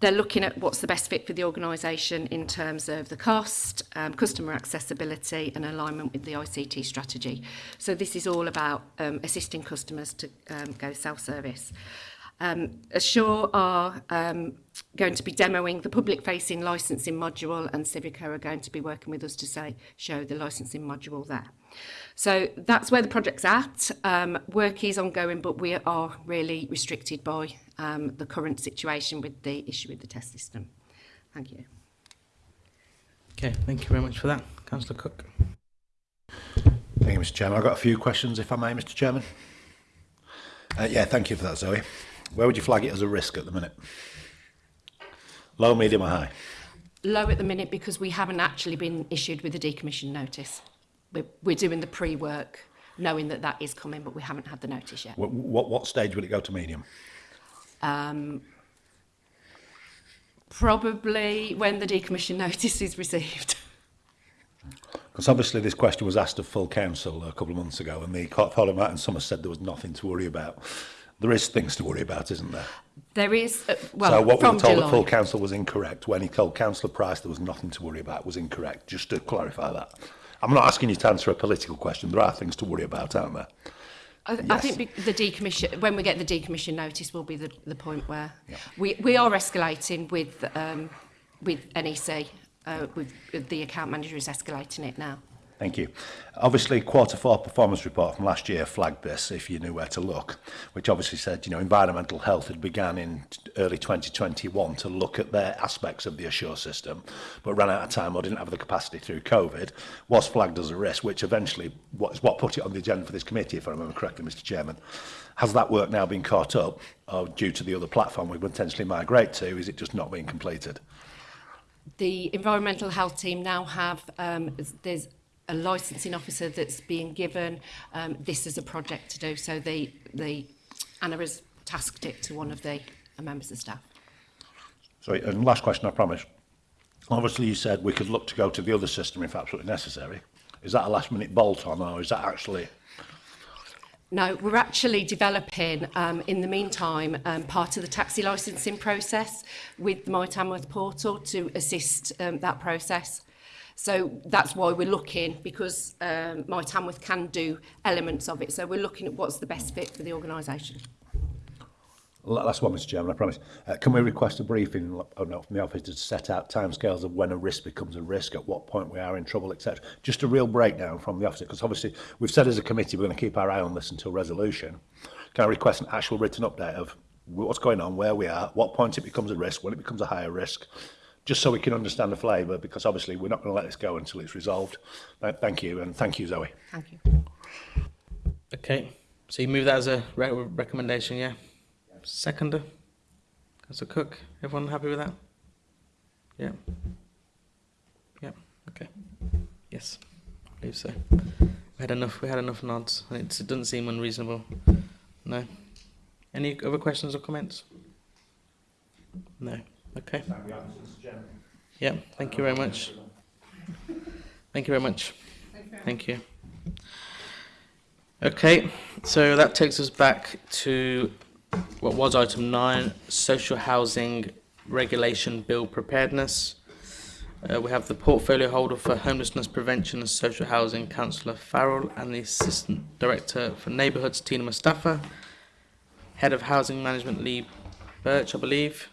they're looking at what's the best fit for the organisation in terms of the cost, um, customer accessibility and alignment with the ICT strategy. So this is all about um, assisting customers to um, go self-service. Um, Assure are um, going to be demoing the public-facing licensing module and Civico are going to be working with us to say, show the licensing module there. So that's where the project's at. Um, work is ongoing, but we are really restricted by um, the current situation with the issue with the test system. Thank you. Okay, thank you very much for that. Councillor Cook. Thank you, Mr Chairman. I've got a few questions, if I may, Mr Chairman. Uh, yeah, thank you for that, Zoe. Where would you flag it as a risk at the minute? Low, medium or high? Low at the minute because we haven't actually been issued with a decommission notice. We're, we're doing the pre-work knowing that that is coming, but we haven't had the notice yet. What, what, what stage will it go to medium? Um, probably when the decommission notice is received. Because obviously this question was asked of full council a couple of months ago and the Parliament Martin Summers said there was nothing to worry about. There is things to worry about, isn't there? There is, uh, well, So what we were told July. at full council was incorrect. When he told Councillor Price there was nothing to worry about was incorrect, just to clarify that. I'm not asking you to answer a political question. There are things to worry about, aren't there? I, yes. I think the decommission, when we get the decommission notice will be the, the point where yeah. we, we are escalating with, um, with NEC, uh, with, with the account manager is escalating it now. Thank you. Obviously, quarter four performance report from last year flagged this, if you knew where to look, which obviously said, you know, environmental health had began in early 2021 to look at their aspects of the assure system, but ran out of time or didn't have the capacity through COVID, was flagged as a risk, which eventually was what put it on the agenda for this committee, if I remember correctly, Mr Chairman. Has that work now been caught up, or due to the other platform we potentially migrate to, is it just not being completed? The environmental health team now have, um, there's a licensing officer that's being given um, this as a project to do. So they, they, Anna has tasked it to one of the uh, members of staff. Sorry, and last question, I promise. Obviously, you said we could look to go to the other system if absolutely necessary. Is that a last minute bolt on or is that actually No, we're actually developing, um, in the meantime, um, part of the taxi licensing process with the My Tamworth portal to assist um, that process. So that's why we're looking, because um, My Tamworth can do elements of it. So we're looking at what's the best fit for the organisation. Last one, Mr Chairman, I promise. Uh, can we request a briefing oh no, from the office to set out timescales of when a risk becomes a risk, at what point we are in trouble, etc. Just a real breakdown from the office, because obviously we've said as a committee we're going to keep our eye on this until resolution. Can I request an actual written update of what's going on, where we are, what point it becomes a risk, when it becomes a higher risk, just so we can understand the flavour, because obviously we're not going to let this go until it's resolved. Th- Thank you, and thank you, Zoe. Thank you. Okay, so you move that as a re- recommendation, yeah? Seconder? Councillor Cook, everyone happy with that? Yeah? Yeah, okay. Yes, I believe so. We had enough, we had enough nods, and it's, it doesn't seem unreasonable. No? Any other questions or comments? No, okay. Yeah, thank you very much. Thank you very much. Thank you. Okay, so that takes us back to what was item nine, social housing regulation bill preparedness. Uh, we have the portfolio holder for homelessness prevention and social housing, Councillor Farrell, and the assistant director for neighbourhoods, Tina Mustafa. Head of housing management, Lee Birch, I believe.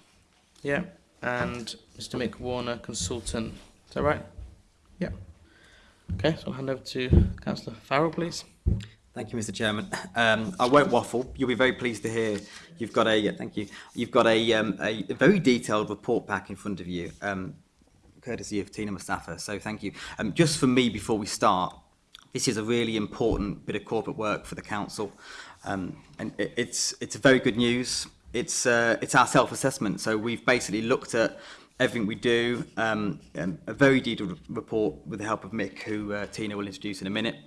Yeah, and Mr. Mick Warner, consultant. Is that right? Yeah. Okay, so I'll hand over to Councillor Farrell, please. Thank you, Mr. Chairman. Um, I won't waffle. You'll be very pleased to hear you've got a yeah, thank you. You've got a, um, a very detailed report pack in front of you, um, courtesy of Tina Mustafa. So thank you. Um, just for me, before we start, this is a really important bit of corporate work for the council, um, and it, it's it's very good news it's uh, it's our self-assessment. So we've basically looked at everything we do, um, a very detailed report with the help of Mick, who uh, Tina will introduce in a minute.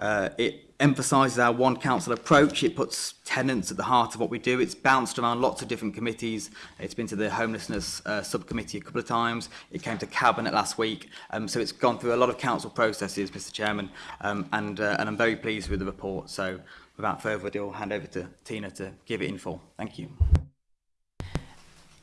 Uh, it emphasises our one council approach. It puts tenants at the heart of what we do. It's bounced around lots of different committees. It's been to the homelessness uh, subcommittee a couple of times. It came to cabinet last week. Um, so it's gone through a lot of council processes, Mr Chairman, um, and, uh, and I'm very pleased with the report. So without further ado, I'll hand over to Tina to give it in full. Thank you.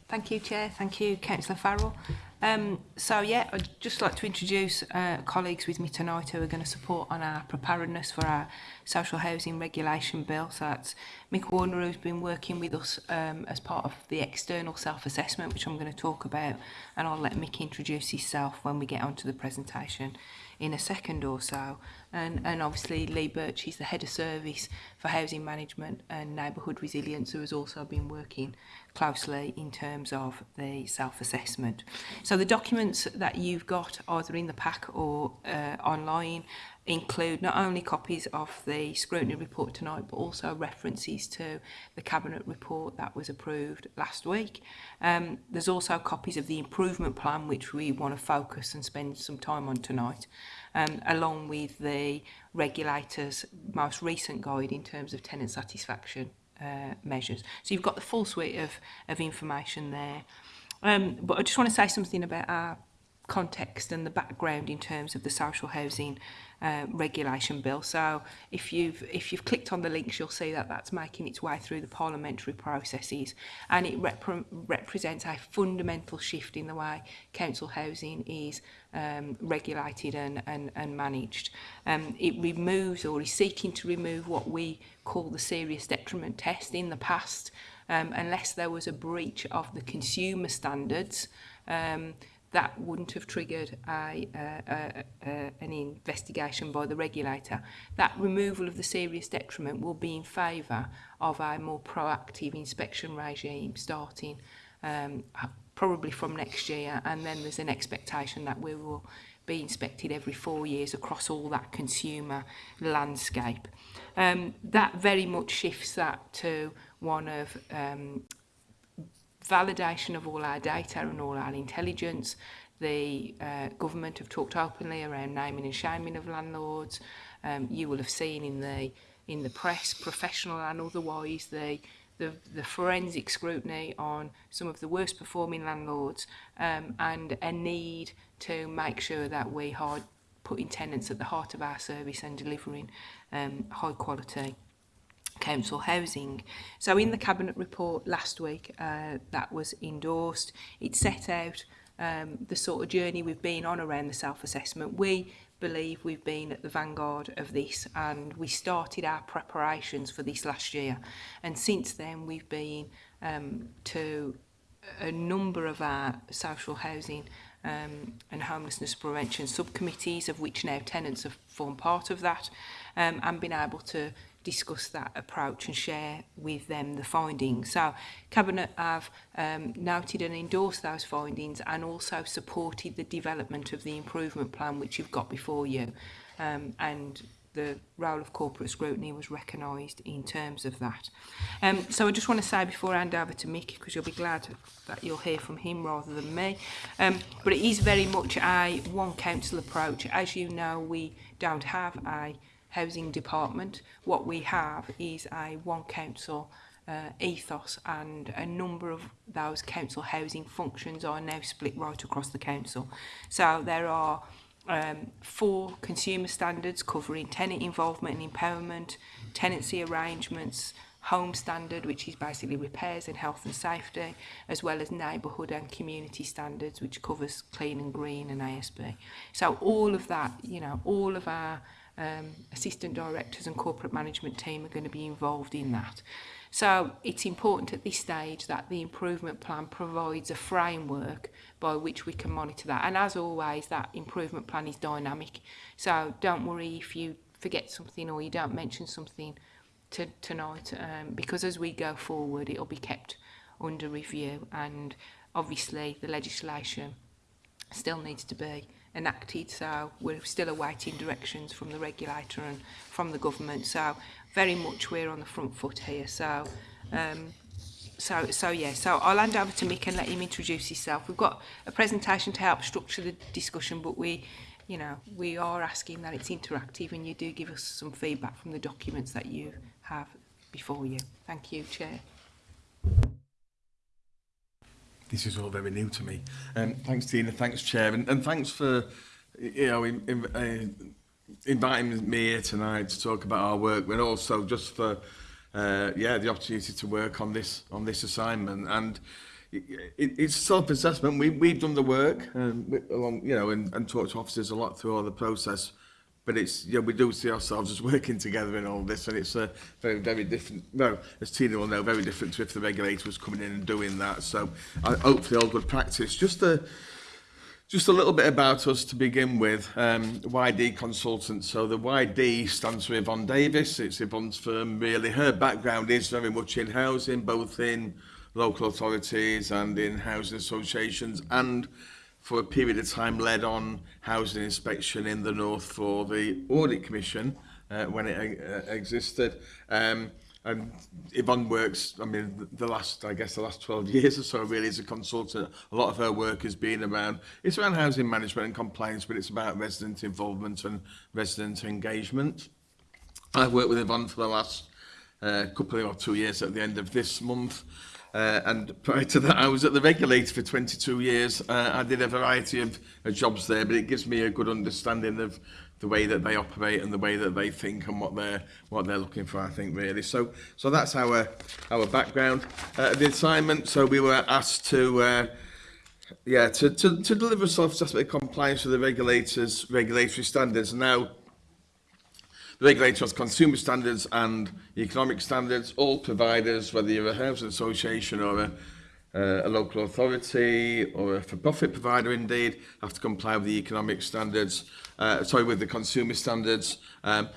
Thank you, Chair. Thank you, Councillor Farrell. Um, so, yeah, I'd just like to introduce uh, colleagues with me tonight who are going to support on our preparedness for our social housing regulation bill. So that's Mick Warner, who's been working with us um, as part of the external self-assessment, which I'm going to talk about, and I'll let Mick introduce himself when we get onto the presentation in a second or so and, and obviously Lee Birch, he's the head of service for housing management and neighbourhood resilience who has also been working closely in terms of the self-assessment. So the documents that you've got either in the pack or uh, online include not only copies of the scrutiny report tonight but also references to the cabinet report that was approved last week. Um, there's also copies of the improvement plan which we want to focus and spend some time on tonight um, along with the regulator's most recent guide in terms of tenant satisfaction uh, measures. So you've got the full suite of, of information there. Um, but I just want to say something about our context and the background in terms of the social housing uh, regulation bill. So if you've if you've clicked on the links, you'll see that that's making its way through the parliamentary processes, and it rep represents a fundamental shift in the way council housing is um, regulated and, and, and managed. Um, it removes or is seeking to remove what we call the serious detriment test in the past, um, unless there was a breach of the consumer standards. Um, that wouldn't have triggered a, a, a, an investigation by the regulator. That removal of the serious detriment will be in favour of a more proactive inspection regime starting um, probably from next year and then there's an expectation that we will be inspected every four years across all that consumer landscape. Um, that very much shifts that to one of um, validation of all our data and all our intelligence. The uh, government have talked openly around naming and shaming of landlords. Um, you will have seen in the in the press, professional and otherwise, the the, the forensic scrutiny on some of the worst performing landlords um, and a need to make sure that we are putting tenants at the heart of our service and delivering um, high quality council housing. So in the cabinet report last week uh, that was endorsed, it set out um, the sort of journey we've been on around the self-assessment. We believe we've been at the vanguard of this and we started our preparations for this last year. And since then we've been um, to a number of our social housing um, and homelessness prevention subcommittees, of which now tenants have formed part of that, um, and been able to discuss that approach and share with them the findings. So Cabinet have um, noted and endorsed those findings and also supported the development of the improvement plan which you've got before you. Um, and the role of corporate scrutiny was recognised in terms of that. Um, so I just want to say before I hand over to Mick, because you'll be glad that you'll hear from him rather than me, um, but it is very much a one council approach. As you know, we don't have a housing department, what we have is a one council uh, ethos and a number of those council housing functions are now split right across the council. So there are um, four consumer standards covering tenant involvement and empowerment, tenancy arrangements, home standard, which is basically repairs and health and safety, as well as neighbourhood and community standards, which covers clean and green and ASB. So all of that, you know, all of our um, assistant directors and corporate management team are going to be involved in that. So it's important at this stage that the improvement plan provides a framework by which we can monitor that. And as always, that improvement plan is dynamic. So don't worry if you forget something or you don't mention something to, tonight, um, because as we go forward, it'll be kept under review. And obviously, the legislation still needs to be enacted. So we're still awaiting directions from the regulator and from the government. So very much we're on the front foot here. So um, so so yeah so I'll hand over to Mick and let him introduce himself we've got a presentation to help structure the discussion but we you know we are asking that it's interactive and you do give us some feedback from the documents that you have before you thank you chair this is all very new to me. Um, thanks, Tina. Thanks, Chair. And, and thanks for you know in, in, uh, inviting me here tonight to talk about our work, but also just for uh, yeah the opportunity to work on this on this assignment. And it, it's self-assessment. We, we've done the work, um, along you know, and, and talked to officers a lot through all the process but it's yeah we do see ourselves as working together in all this and it's a very very different well as Tina will know very different to if the regulator was coming in and doing that. So I, hopefully all good practice. Just a just a little bit about us to begin with. Um YD consultants so the YD stands for Yvonne Davis. It's Yvonne's firm really. Her background is very much in housing both in local authorities and in housing associations and for a period of time led on housing inspection in the north for the Audit Commission uh, when it uh, existed. Um, and Yvonne works, I mean, the last, I guess the last 12 years or so really as a consultant, a lot of her work has been around, it's around housing management and compliance, but it's about resident involvement and resident engagement. I've worked with Yvonne for the last uh, couple of or two years at the end of this month. Uh, and prior to that, I was at the regulator for 22 years. Uh, I did a variety of of jobs there, but it gives me a good understanding of the way that they operate and the way that they think and what they're what they're looking for I think really. So so that's our our background. Uh, the assignment so we were asked to uh, yeah to to to deliver self-assessment compliance with the regulators regulatory standards. Now The regulator has consumer standards and economic standards. All providers, whether you're a housing association or a, uh, a local authority or a for-profit provider indeed, have to comply with the economic standards, uh, sorry, with the consumer standards. Um,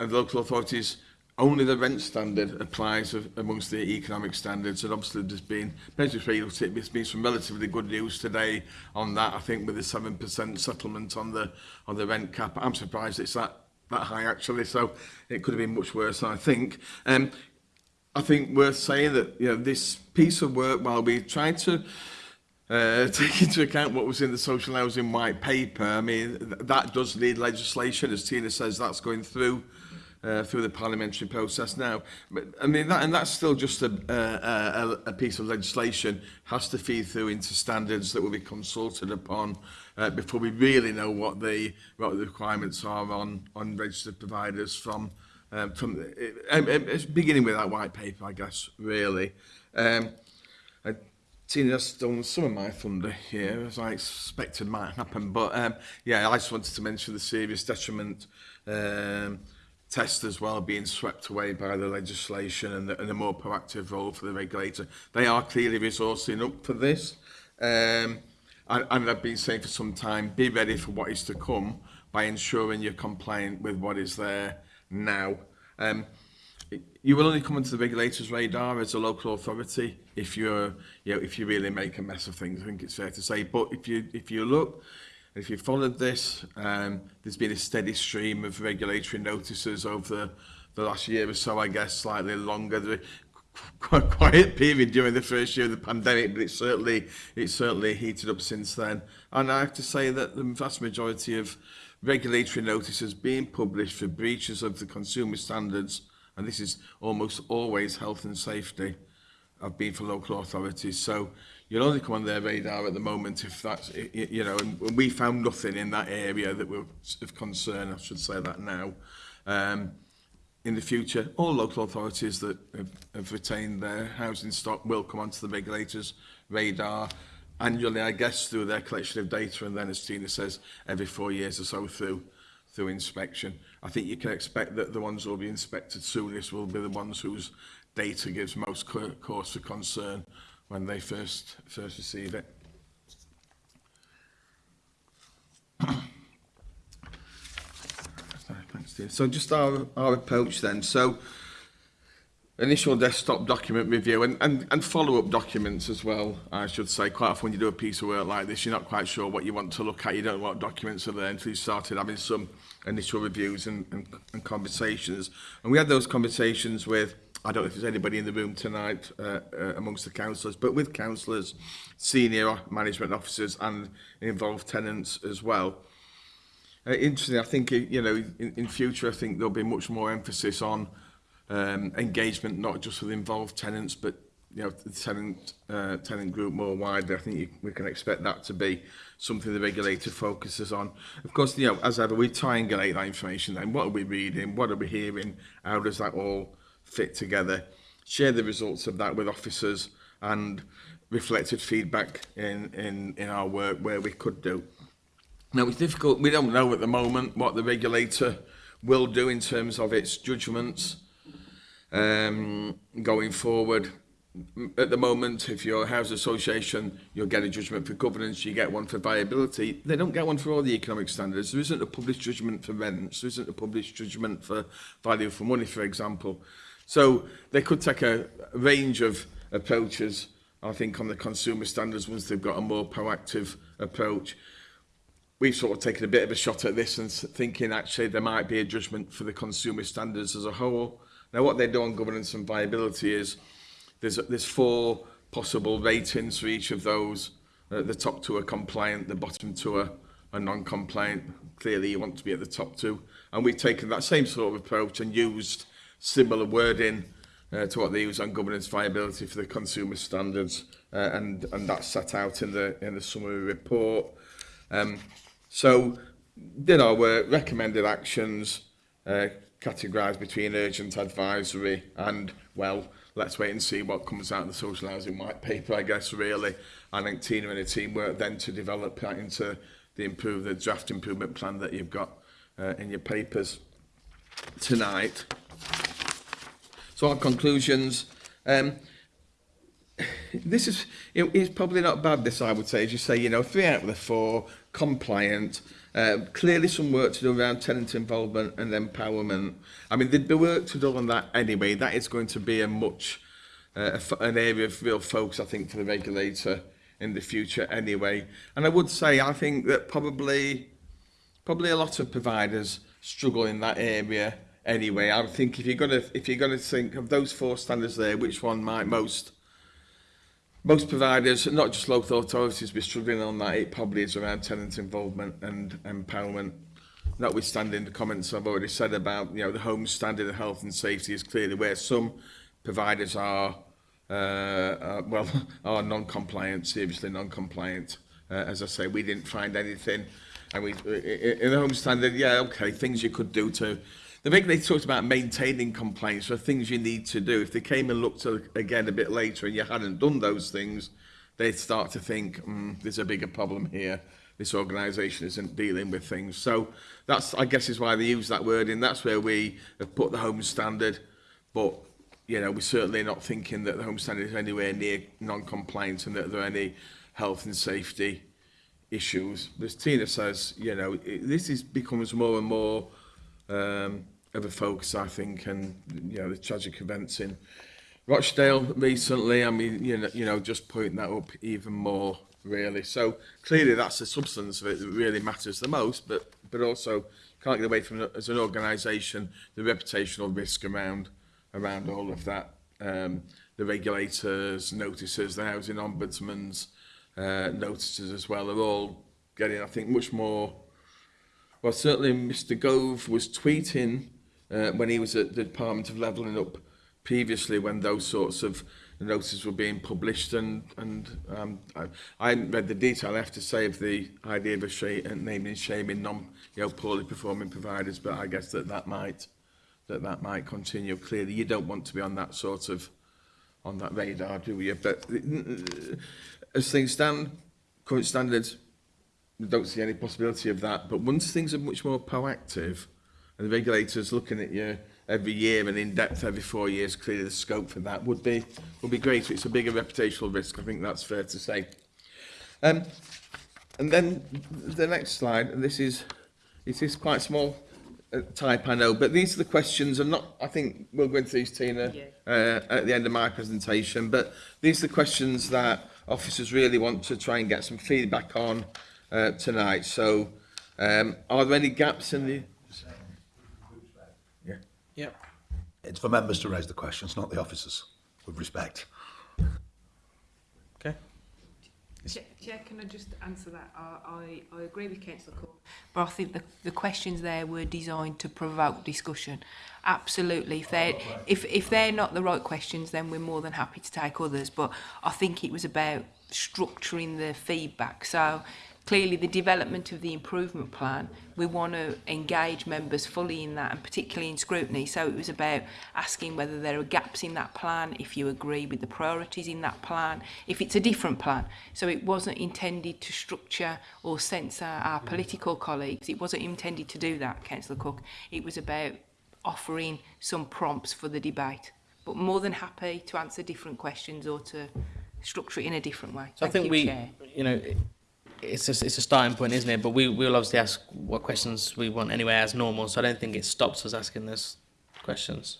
and local authorities only the rent standard applies of, amongst the economic standards and obviously there's been basically there's been some relatively good news today on that I think with the 7% settlement on the on the rent cap I'm surprised it's that that high actually, so it could have been much worse, I think. Um, I think worth saying that you know this piece of work, while we tried to uh, take into account what was in the social housing white paper, I mean th that does need legislation, as Tina says, that's going through. Uh, through the parliamentary process now. But, I mean, that, and that's still just a, a, a, a piece of legislation has to feed through into standards that will be consulted upon uh, before we really know what the what the requirements are on on registered providers from um, from the, um, um, beginning with that white paper, I guess really. Um, I, Tina has stolen some of my thunder here, as I expected might happen. But um, yeah, I just wanted to mention the serious detriment um, test as well being swept away by the legislation and the, and the more proactive role for the regulator. They are clearly resourcing up for this. Um, and, and I've been saying for some time, be ready for what is to come by ensuring you're compliant with what is there now. Um, you will only come into the regulator's radar as a local authority if you're, you know, if you really make a mess of things. I think it's fair to say. But if you if you look, if you followed this, um, there's been a steady stream of regulatory notices over the, the last year or so, I guess, slightly longer. There, quiet period during the first year of the pandemic, but it's certainly it's certainly heated up since then. And I have to say that the vast majority of regulatory notices being published for breaches of the consumer standards, and this is almost always health and safety, have been for local authorities. So you'll only come on their radar at the moment if that's, you know, and we found nothing in that area that were of concern, I should say that now. Um, in the future, all local authorities that have, have retained their housing stock will come onto the regulators' radar annually, I guess, through their collection of data, and then, as Tina says, every four years or so through through inspection. I think you can expect that the ones who will be inspected soonest will be the ones whose data gives most cause for concern when they first first receive it. testing. So just our, our approach then. So initial desktop document review and, and, and follow-up documents as well, I should say. Quite often when you do a piece of work like this, you're not quite sure what you want to look at. You don't know what documents are there until you started having some initial reviews and, and, and conversations. And we had those conversations with, I don't know if there's anybody in the room tonight uh, uh, amongst the councillors, but with councillors, senior management officers and involved tenants as well uh, interesting. I think you know in, in future I think there'll be much more emphasis on um, engagement, not just with involved tenants, but you know the tenant uh, tenant group more widely. I think you, we can expect that to be something the regulator focuses on. Of course, you know as ever we triangulate that information. Then what are we reading? What are we hearing? How does that all fit together? Share the results of that with officers and reflected feedback in in in our work where we could do. Now, it's difficult. We don't know at the moment what the regulator will do in terms of its judgments um, going forward. At the moment, if you're a house association, you'll get a judgment for governance, you get one for viability. They don't get one for all the economic standards. There isn't a published judgment for rents. There isn't a published judgment for value for money, for example. So they could take a range of approaches, I think, on the consumer standards once they've got a more proactive approach we've sort of taken a bit of a shot at this and thinking actually there might be a judgment for the consumer standards as a whole. Now what they do on governance and viability is there's, there's four possible ratings for each of those. Uh, the top two are compliant, the bottom two are, are non-compliant. Clearly you want to be at the top two. And we've taken that same sort of approach and used similar wording uh, to what they use on governance viability for the consumer standards uh, and and that's set out in the in the summary report um So did our recommended actions uh, categorised between urgent advisory and, well, let's wait and see what comes out of the social housing white paper, I guess, really. I think Tina and her team work then to develop that into the improve the draft improvement plan that you've got uh, in your papers tonight. So our conclusions, um, this is, it, it's probably not bad this I would say, as you say, you know, three out of the four, compliant. Uh, clearly some work to do around tenant involvement and empowerment. I mean, there'd be work to do on that anyway. That is going to be a much, uh, an area of real focus, I think, for the regulator in the future anyway. And I would say, I think that probably, probably a lot of providers struggle in that area anyway. I think if you're going to, if you're going to think of those four standards there, which one might most most providers, not just local authorities, be struggling on that. It probably is around tenant involvement and empowerment. Notwithstanding the comments I've already said about, you know, the home standard of health and safety is clearly where some providers are, uh, uh well, are non-compliant, seriously non-compliant. Uh, as I say, we didn't find anything. And we, in the home standard, yeah, okay, things you could do to The big they talked about maintaining compliance so things you need to do. If they came and looked again a bit later and you hadn't done those things, they'd start to think, mm, there's a bigger problem here. This organisation isn't dealing with things. So that's, I guess, is why they use that word in. That's where we have put the home standard. But, you know, we're certainly not thinking that the home standard is anywhere near non-compliance and that there are any health and safety issues. As Tina says, you know, it, this is becomes more and more um, of the focus, I think, and you know the tragic events in Rochdale recently. I mean, you know, you know, just pointing that up even more, really. So clearly, that's the substance of it that really matters the most. But but also can't get away from as an organisation the reputational risk around around all of that. Um, the regulators, notices, the housing ombudsman's uh, notices as well are all getting, I think, much more well, certainly Mr. Gove was tweeting uh, when he was at the Department of Levelling Up previously when those sorts of notices were being published and and um, I, I hadn't read the detail I have to say of the idea of a sh and uh, naming shame non you know poorly performing providers but I guess that that might that that might continue clearly. You don't want to be on that sort of on that radar do you? But uh, as things stand current standards we don't see any possibility of that. But once things are much more proactive and the regulators looking at you every year and in depth every four years, clearly the scope for that would be would be great It's a bigger reputational risk. I think that's fair to say. Um, and then the next slide. And this is it is quite small uh, type, I know, but these are the questions. And not I think we'll go into these, Tina, yeah. uh, at the end of my presentation. But these are the questions that officers really want to try and get some feedback on uh, tonight. So, um, are there any gaps in the Yep. It's for members to raise the questions, not the officers, with respect. Okay. Chair, Chair, can I just answer that? I, I, I agree with Councillor Cole, but I think the, the questions there were designed to provoke discussion. Absolutely. If they're, if, if they're not the right questions, then we're more than happy to take others. But I think it was about structuring the feedback. So clearly the development of the improvement plan, we want to engage members fully in that and particularly in scrutiny. So it was about asking whether there are gaps in that plan, if you agree with the priorities in that plan, if it's a different plan. So it wasn't intended to structure or censor our political colleagues. It wasn't intended to do that, Councillor Cook. It was about offering some prompts for the debate. But more than happy to answer different questions or to structure it in a different way. So Thank I think you, we, Chair. you know, it's a, it's a starting point, isn't it? But we we'll obviously ask what questions we want anyway as normal. So I don't think it stops us asking those questions.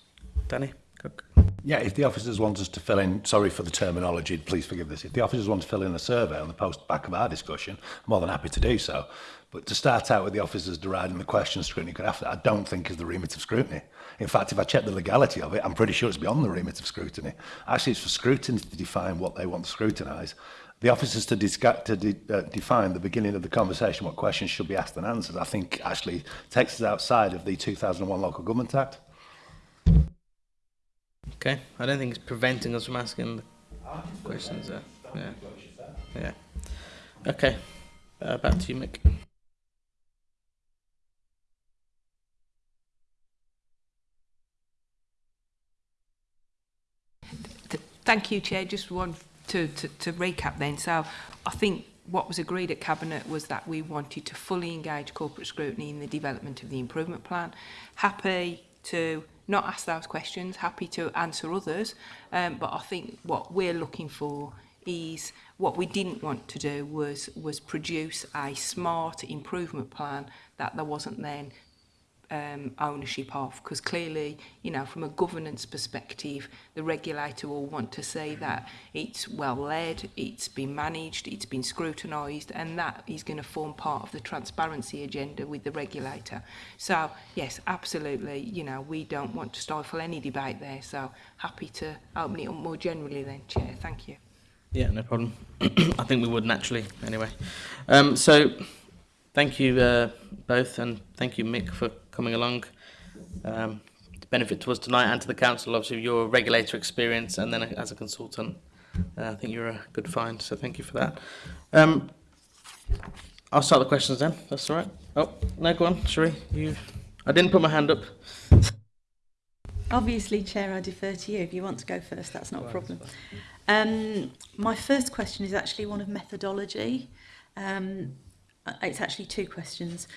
Danny, Cook. Yeah, if the officers want us to fill in, sorry for the terminology, please forgive this. If the officers want to fill in a survey on the post back of our discussion, I'm more than happy to do so. But to start out with the officers deriding the question scrutiny could after, I don't think is the remit of scrutiny. In fact, if I check the legality of it, I'm pretty sure it's beyond the remit of scrutiny. Actually, it's for scrutiny to define what they want to scrutinise. The officers to, disca- to de- uh, define the beginning of the conversation, what questions should be asked and answered, I think actually takes us outside of the 2001 Local Government Act. Okay, I don't think it's preventing us from asking the questions there. Yeah. Yeah. Okay. Uh, back to you, Mick. Thank you, Chair. Just one to, to, to recap then, so I think what was agreed at Cabinet was that we wanted to fully engage corporate scrutiny in the development of the improvement plan. Happy to not ask those questions, happy to answer others, um, but I think what we're looking for is what we didn't want to do was was produce a smart improvement plan that there wasn't then um, ownership of. Because clearly you know from a governance perspective the regulator will want to say that it's well led it's been managed it's been scrutinized and that is going to form part of the transparency agenda with the regulator. So yes absolutely you know we don't want to stifle any debate there. So happy to open it up more generally then chair. Thank you. Yeah no problem. I think we would naturally anyway. Um so Thank you uh, both, and thank you, Mick, for coming along. Um, benefit to us tonight and to the council, obviously, your regulator experience, and then as a consultant. Uh, I think you're a good find, so thank you for that. Um, I'll start the questions then. That's all right. Oh, no, go on, Sheree. You, I didn't put my hand up. Obviously, Chair, I defer to you. If you want to go first, that's not a problem. Um, my first question is actually one of methodology. Um, it's actually two questions.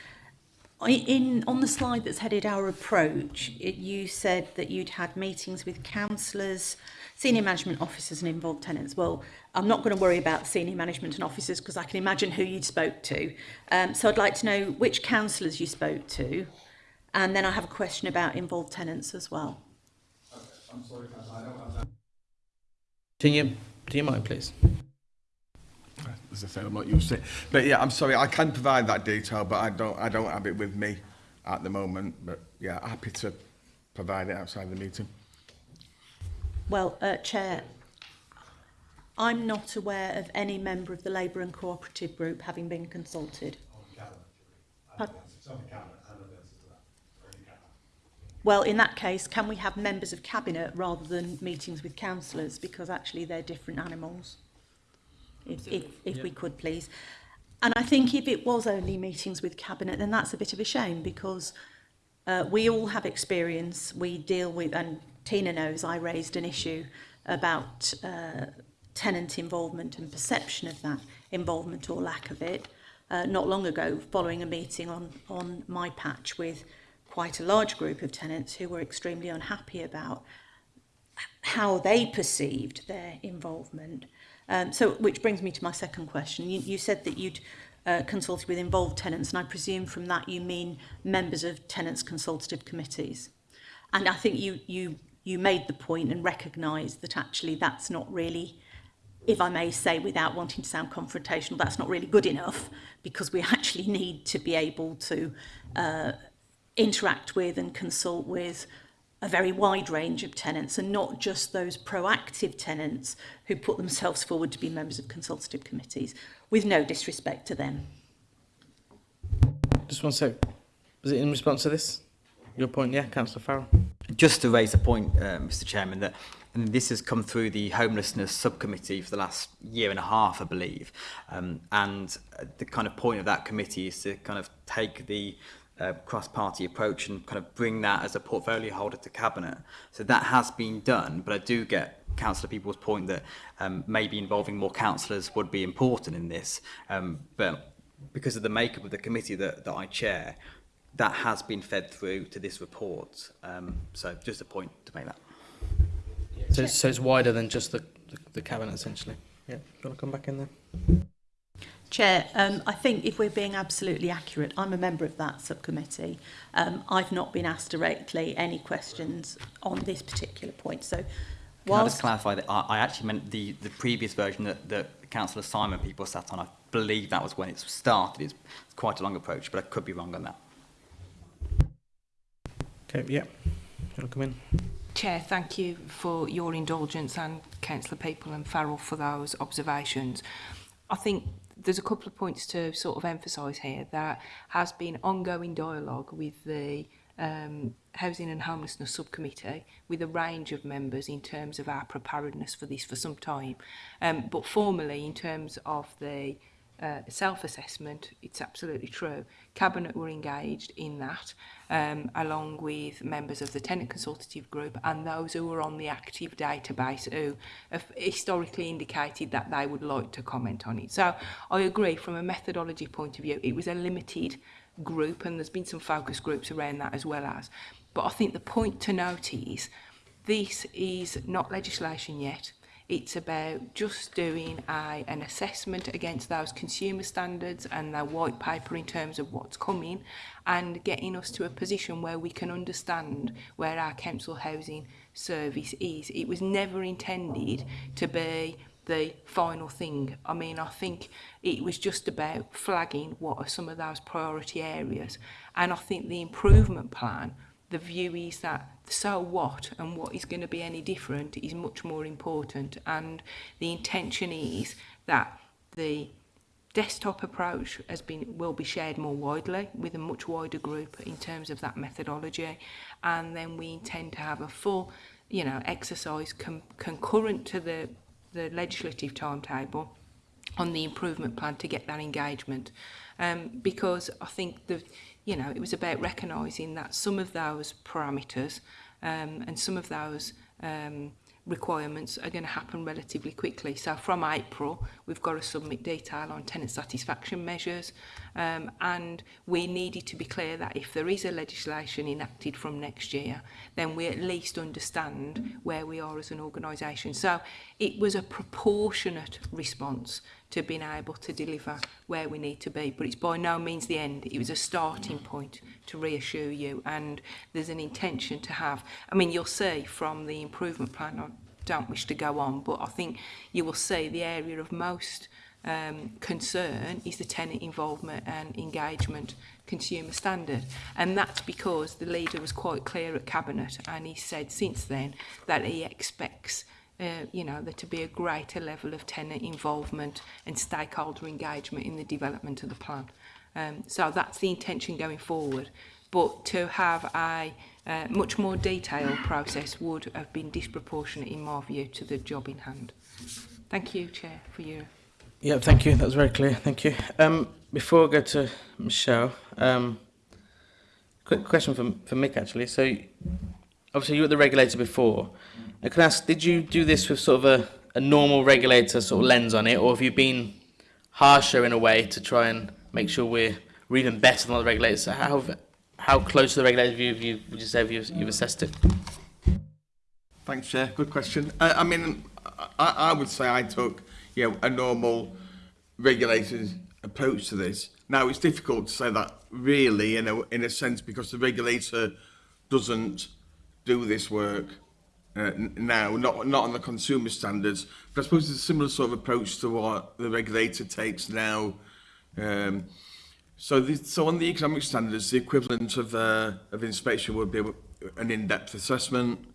I- In on the slide that's headed our approach, it, you said that you'd had meetings with councillors, senior management officers, and involved tenants. Well, I'm not going to worry about senior management and officers because I can imagine who you'd spoke to. Um, so I'd like to know which councillors you spoke to, And then I have a question about involved tenants as well. i'm sorry, Can you, do you mind, please? as I said, I'm not used to it. But yeah, I'm sorry, I can provide that detail, but I don't, I don't have it with me at the moment. But yeah, happy to provide it outside the meeting. Well, uh, Chair, I'm not aware of any member of the Labour and Cooperative Group having been consulted. Pardon? Well, in that case, can we have members of cabinet rather than meetings with councillors because actually they're different animals? If, if, if we could, please. And I think if it was only meetings with cabinet, then that's a bit of a shame because uh, we all have experience. We deal with, and Tina knows, I raised an issue about uh, tenant involvement and perception of that involvement or lack of it uh, not long ago following a meeting on, on my patch with quite a large group of tenants who were extremely unhappy about how they perceived their involvement. Um, so, which brings me to my second question. You, you said that you'd uh, consulted with involved tenants, and I presume from that you mean members of tenants' consultative committees. And I think you, you, you made the point and recognised that actually that's not really, if I may say without wanting to sound confrontational, that's not really good enough because we actually need to be able to uh, interact with and consult with a very wide range of tenants and not just those proactive tenants who put themselves forward to be members of consultative committees, with no disrespect to them. Just one sec. Was it in response to this? Your point, yeah, Councillor Farrell. Just to raise a point, uh, Mr Chairman, that and this has come through the homelessness subcommittee for the last year and a half, I believe. Um, and the kind of point of that committee is to kind of take the uh, cross-party approach and kind of bring that as a portfolio holder to cabinet. So that has been done, but I do get councillor people's point that um, maybe involving more councillors would be important in this. Um, but because of the makeup of the committee that, that I chair, that has been fed through to this report. Um, so just a point to make that. So, so it's wider than just the, the, the cabinet essentially. Yeah, do you want to come back in there? Chair, um, I think if we're being absolutely accurate, I'm a member of that subcommittee. Um, I've not been asked directly any questions on this particular point. So, Can I just clarify that I, I actually meant the, the previous version that, that Councillor Simon people sat on. I believe that was when it started. It's quite a long approach, but I could be wrong on that. Okay, yeah. Do you want to come in? Chair, thank you for your indulgence and Councillor People and Farrell for those observations. I think there's a couple of points to sort of emphasise here that has been ongoing dialogue with the um, Housing and Homelessness Subcommittee with a range of members in terms of our preparedness for this for some time. Um, but formally, in terms of the uh, self-assessment, it's absolutely true. Cabinet were engaged in that, um, along with members of the tenant consultative group and those who were on the active database who have historically indicated that they would like to comment on it. So I agree, from a methodology point of view, it was a limited group and there's been some focus groups around that as well as. But I think the point to note is this is not legislation yet. It's about just doing a, an assessment against those consumer standards and their white paper in terms of what's coming and getting us to a position where we can understand where our council housing service is. It was never intended to be the final thing. I mean, I think it was just about flagging what are some of those priority areas. And I think the improvement plan the view is that so what and what is going to be any different is much more important and the intention is that the desktop approach has been will be shared more widely with a much wider group in terms of that methodology and then we intend to have a full you know exercise concurrent to the the legislative timetable on the improvement plan to get that engagement. Um because i think the you know, it was about recognising that some of those parameters um, and some of those um, requirements are going to happen relatively quickly. So from April, we've got to submit detail on tenant satisfaction measures, um, and we needed to be clear that if there is a legislation enacted from next year then we at least understand where we are as an organisation. So it was a proportionate response to being able to deliver where we need to be but it's by no means the end. It was a starting point to reassure you and there's an intention to have. I mean you'll see from the improvement plan I don't wish to go on but I think you will see the area of most um, concern is the tenant involvement and engagement consumer standard. And that's because the leader was quite clear at Cabinet and he said since then that he expects uh, you know, there to be a greater level of tenant involvement and stakeholder engagement in the development of the plan. Um, so that's the intention going forward. But to have a uh, much more detailed process would have been disproportionate in my view to the job in hand. Thank you, Chair, for your Yeah, thank you. That was very clear. Thank you. Um, before I go to Michelle, um, quick question for, for Mick, actually. So, obviously, you were the regulator before. I can ask, did you do this with sort of a, a normal regulator sort of lens on it, or have you been harsher in a way to try and make sure we're, we're even better than other regulators? So how, how close to the regulator have you, have you, would you say have you, you've assessed it? Thanks, Chair. Good question. I, I mean, I, I would say I took you know, a normal regulator's approach to this. Now, it's difficult to say that really in a, in a sense because the regulator doesn't do this work uh, now, not, not on the consumer standards. But I suppose it's a similar sort of approach to what the regulator takes now. Um, so, the, so on the economic standards, the equivalent of, uh, of inspection would be an in-depth assessment,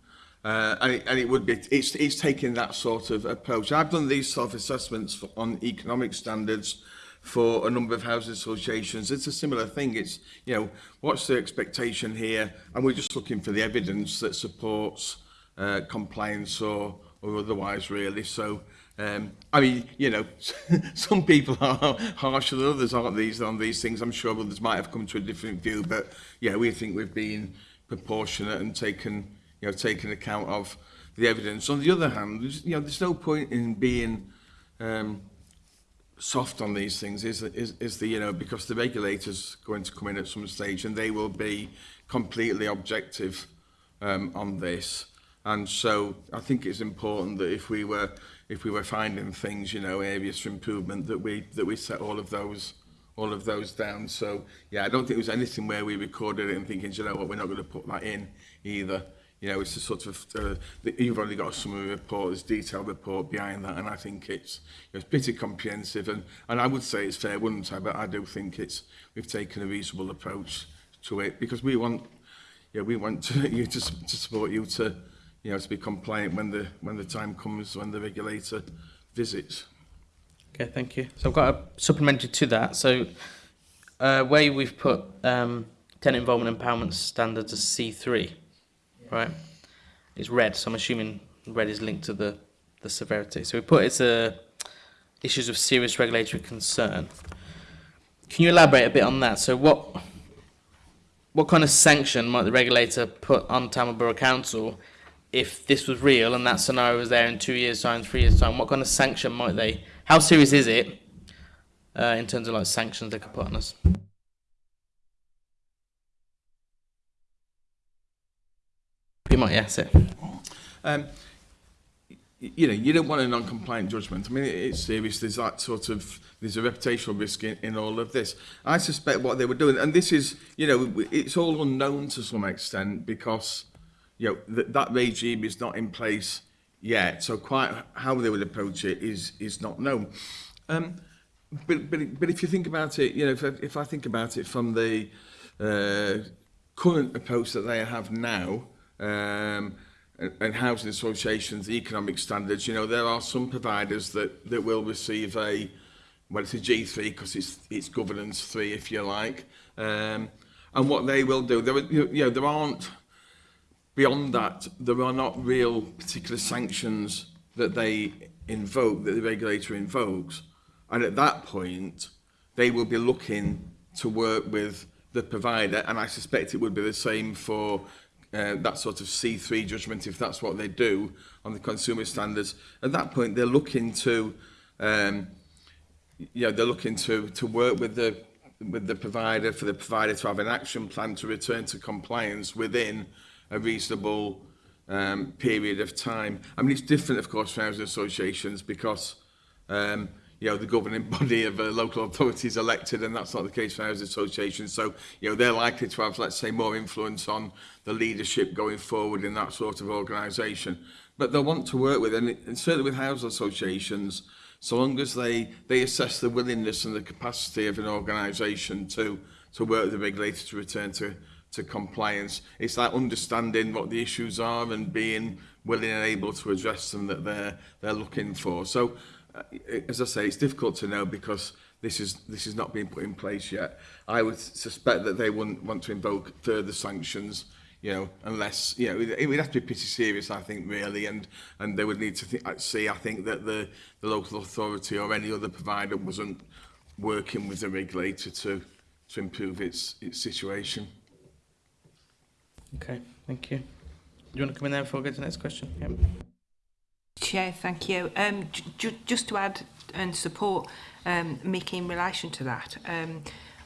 Uh, and, it, and it would be, it's, it's taking that sort of approach. I've done these sort of assessments for, on economic standards for a number of housing associations. It's a similar thing. It's, you know, what's the expectation here? And we're just looking for the evidence that supports uh, compliance or, or otherwise, really. So, um, I mean, you know, some people are harsher than others, aren't these, on these things. I'm sure others might have come to a different view, but yeah, we think we've been proportionate and taken you know, taking account of the evidence. On the other hand, there's, you know, there's no point in being um, soft on these things, is, is, is the, you know, because the regulator's going to come in at some stage and they will be completely objective um, on this. And so I think it's important that if we were if we were finding things, you know, areas for improvement, that we that we set all of those all of those down. So yeah, I don't think there was anything where we recorded it and thinking, you know what, we're not going to put that in either you know, it's a sort of, uh, the, you've only got a summary report, there's detailed report behind that, and I think it's, it's pretty comprehensive, and, and I would say it's fair, wouldn't I, but I do think it's, we've taken a reasonable approach to it, because we want, you know, we want to, you to, to support you to, you know, to be compliant when the, when the time comes, when the regulator visits. Okay, thank you. So I've got a supplementary to that. So uh, where we've put um, tenant involvement empowerment standards as C3, right? It's red, so I'm assuming red is linked to the, the severity. So we put it's a issues of serious regulatory concern. Can you elaborate a bit on that? So what what kind of sanction might the regulator put on Tamil Borough Council if this was real and that scenario was there in two years' time, three years' time? What kind of sanction might they? How serious is it uh, in terms of like sanctions they could put on us? You might it. Um, you know, you don't want a non-compliant judgment. I mean, it's serious. There's that sort of, there's a reputational risk in, in all of this. I suspect what they were doing, and this is, you know, it's all unknown to some extent because, you know, th- that regime is not in place yet. So quite how they would approach it is is not known. Um, but, but, but if you think about it, you know, if I, if I think about it from the uh, current approach that they have now, um, and housing associations, economic standards, you know, there are some providers that, that will receive a, well, it's a G3 because it's, it's governance three, if you like. Um, and what they will do, there, you know, there aren't, beyond that, there are not real particular sanctions that they invoke, that the regulator invokes. And at that point, they will be looking to work with the provider, and I suspect it would be the same for uh, that sort of C3 judgment, if that's what they do on the consumer standards, at that point they're looking to, um, you know, they're looking to, to work with the with the provider for the provider to have an action plan to return to compliance within a reasonable um, period of time. I mean, it's different, of course, for housing associations because um, you know, the governing body of uh, local authorities elected, and that's not the case for housing associations. So, you know, they're likely to have, let's say, more influence on the leadership going forward in that sort of organisation. But they'll want to work with, and, it, and certainly with housing associations, so long as they, they assess the willingness and the capacity of an organisation to, to work with the regulator to return to, to compliance. It's that understanding what the issues are and being willing and able to address them that they're, they're looking for. So as I say, it's difficult to know because this is this is not being put in place yet. I would suspect that they wouldn't want to invoke further sanctions, you know, unless you know it would have to be pretty serious, I think, really, and and they would need to th see, I think, that the the local authority or any other provider wasn't working with the regulator to to improve its its situation. Okay, thank you. Do you want to come in there before we go to the next question? Yep. Chair, thank you. Um, just to add and support um, Mick in relation to that, um,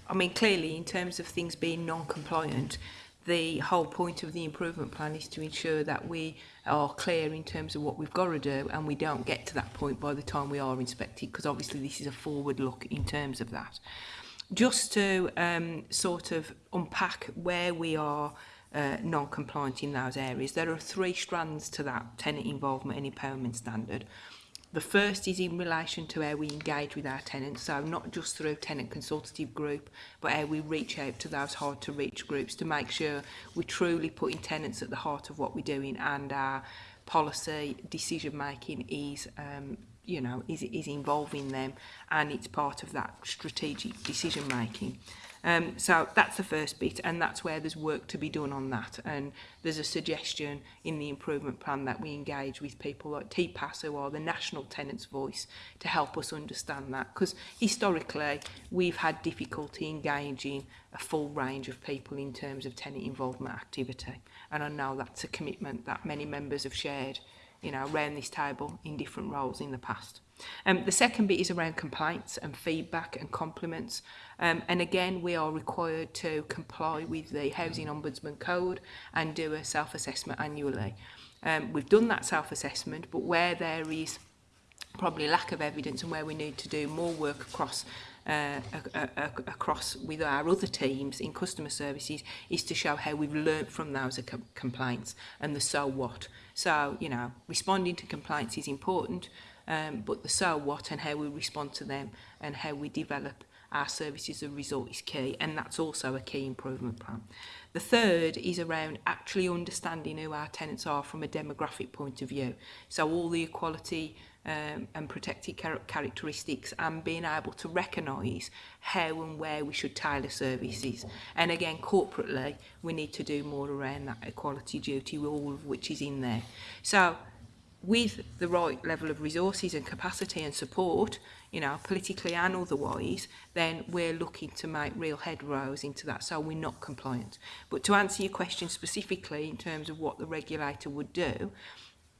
I mean, clearly, in terms of things being non-compliant, the whole point of the improvement plan is to ensure that we are clear in terms of what we've got to do and we don't get to that point by the time we are inspected, because obviously this is a forward look in terms of that. Just to um, sort of unpack where we are uh, non-compliant in those areas. There are three strands to that tenant involvement and empowerment standard. The first is in relation to how we engage with our tenants, so not just through tenant consultative group, but how we reach out to those hard to reach groups to make sure we're truly putting tenants at the heart of what we're doing and our policy decision making is um, you know is, is involving them and it's part of that strategic decision making. Um, so that's the first bit and that's where there's work to be done on that. And there's a suggestion in the improvement plan that we engage with people like TPAS who are the National Tenants Voice to help us understand that. Because historically we've had difficulty engaging a full range of people in terms of tenant involvement activity. And I know that's a commitment that many members have shared you know around this table in different roles in the past. Um, the second bit is around complaints and feedback and compliments. Um, and again, we are required to comply with the Housing Ombudsman Code and do a self-assessment annually. Um, we've done that self-assessment, but where there is probably lack of evidence and where we need to do more work across uh, across with our other teams in customer services is to show how we've learnt from those complaints and the so what. So, you know, responding to complaints is important, um, but the so what and how we respond to them and how we develop our services and result is key and that's also a key improvement plan. The third is around actually understanding who our tenants are from a demographic point of view. So all the equality um, and protected char characteristics and being able to recognise how and where we should tailor services. And again, corporately, we need to do more around that equality duty, all of which is in there. So with the right level of resources and capacity and support, you know, politically and otherwise, then we're looking to make real headrows into that, so we're not compliant. But to answer your question specifically in terms of what the regulator would do,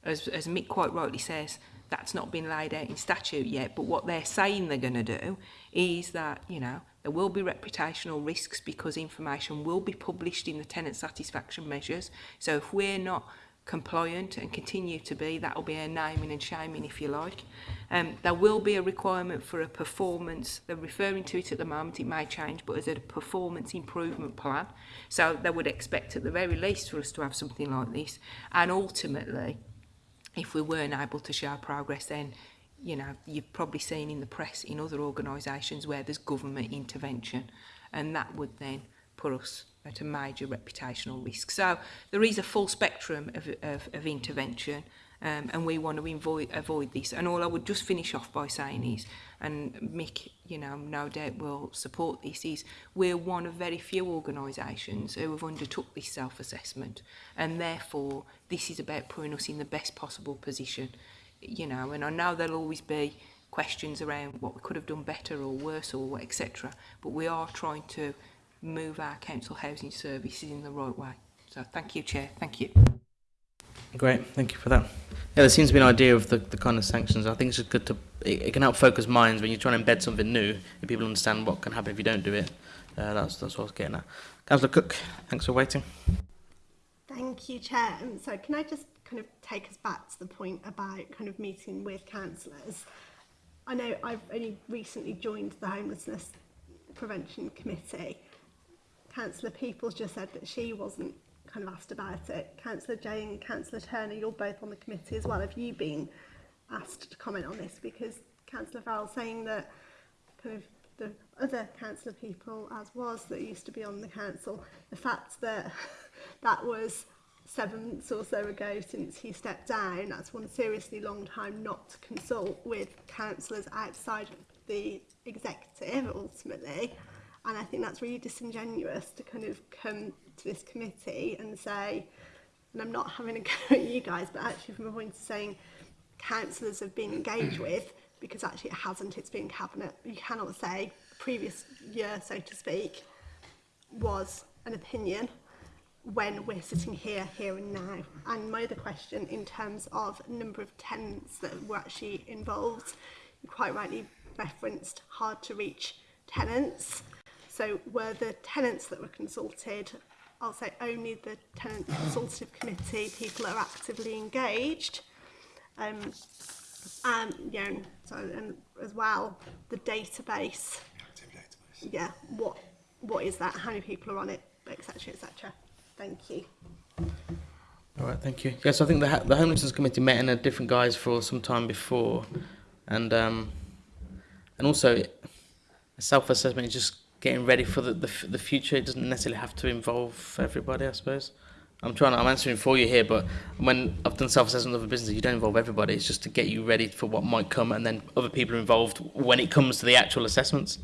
as, as Mick quite rightly says, that's not been laid out in statute yet, but what they're saying they're going to do is that, you know, there will be reputational risks because information will be published in the tenant satisfaction measures. So if we're not compliant and continue to be, that will be a naming and shaming if you like. Um, there will be a requirement for a performance, they're referring to it at the moment, it may change, but as a performance improvement plan. So they would expect at the very least for us to have something like this. And ultimately, if we weren't able to show progress then you know, you've probably seen in the press in other organisations where there's government intervention and that would then put us at a major reputational risk. So there is a full spectrum of, of, of intervention um, and we want to avoid, avoid this. And all I would just finish off by saying is, and Mick, you know, no doubt will support this, is we're one of very few organisations who have undertook this self-assessment and therefore this is about putting us in the best possible position, you know, and I know there'll always be questions around what we could have done better or worse or etc but we are trying to move our council housing services in the right way. So thank you, Chair. Thank you. Great, thank you for that. Yeah, there seems to be an idea of the, the kind of sanctions. I think it's just good to, it, it can help focus minds when you're trying to embed something new, if people understand what can happen if you don't do it. Uh, that's, that's what I was getting at. Councillor Cook, thanks for waiting. Thank you, Chair. Um, so can I just kind of take us back to the point about kind of meeting with councillors? I know I've only recently joined the Homelessness Prevention Committee. Councillor Peoples just said that she wasn't kind of asked about it. Councillor Jane and Councillor Turner, you're both on the committee as well. Have you been asked to comment on this? Because Councillor Farrell saying that kind of the other councillor people as was that used to be on the council, the fact that that was seven months or so ago since he stepped down, that's one seriously long time not to consult with councillors outside of the executive ultimately. And I think that's really disingenuous to kind of come to this committee and say, and I'm not having a go at you guys, but actually from a point of saying councillors have been engaged with, because actually it hasn't, it's been cabinet. You cannot say previous year, so to speak, was an opinion when we're sitting here, here and now. And my other question in terms of number of tenants that were actually involved, you quite rightly referenced hard to reach tenants. So were the tenants that were consulted, I'll say only the tenant consultative committee, people that are actively engaged, um, and you know, so and as well the database. Active database. Yeah, what what is that? How many people are on it, etc., etc. Thank you. All right, thank you. Yes, I think the the homelessness committee met in a different guise for some time before, and um, and also a self-assessment is just getting ready for the, the the future. It doesn't necessarily have to involve everybody, I suppose. I'm trying. I'm answering for you here, but when I've done self-assessment of a business, you don't involve everybody. It's just to get you ready for what might come, and then other people are involved when it comes to the actual assessments.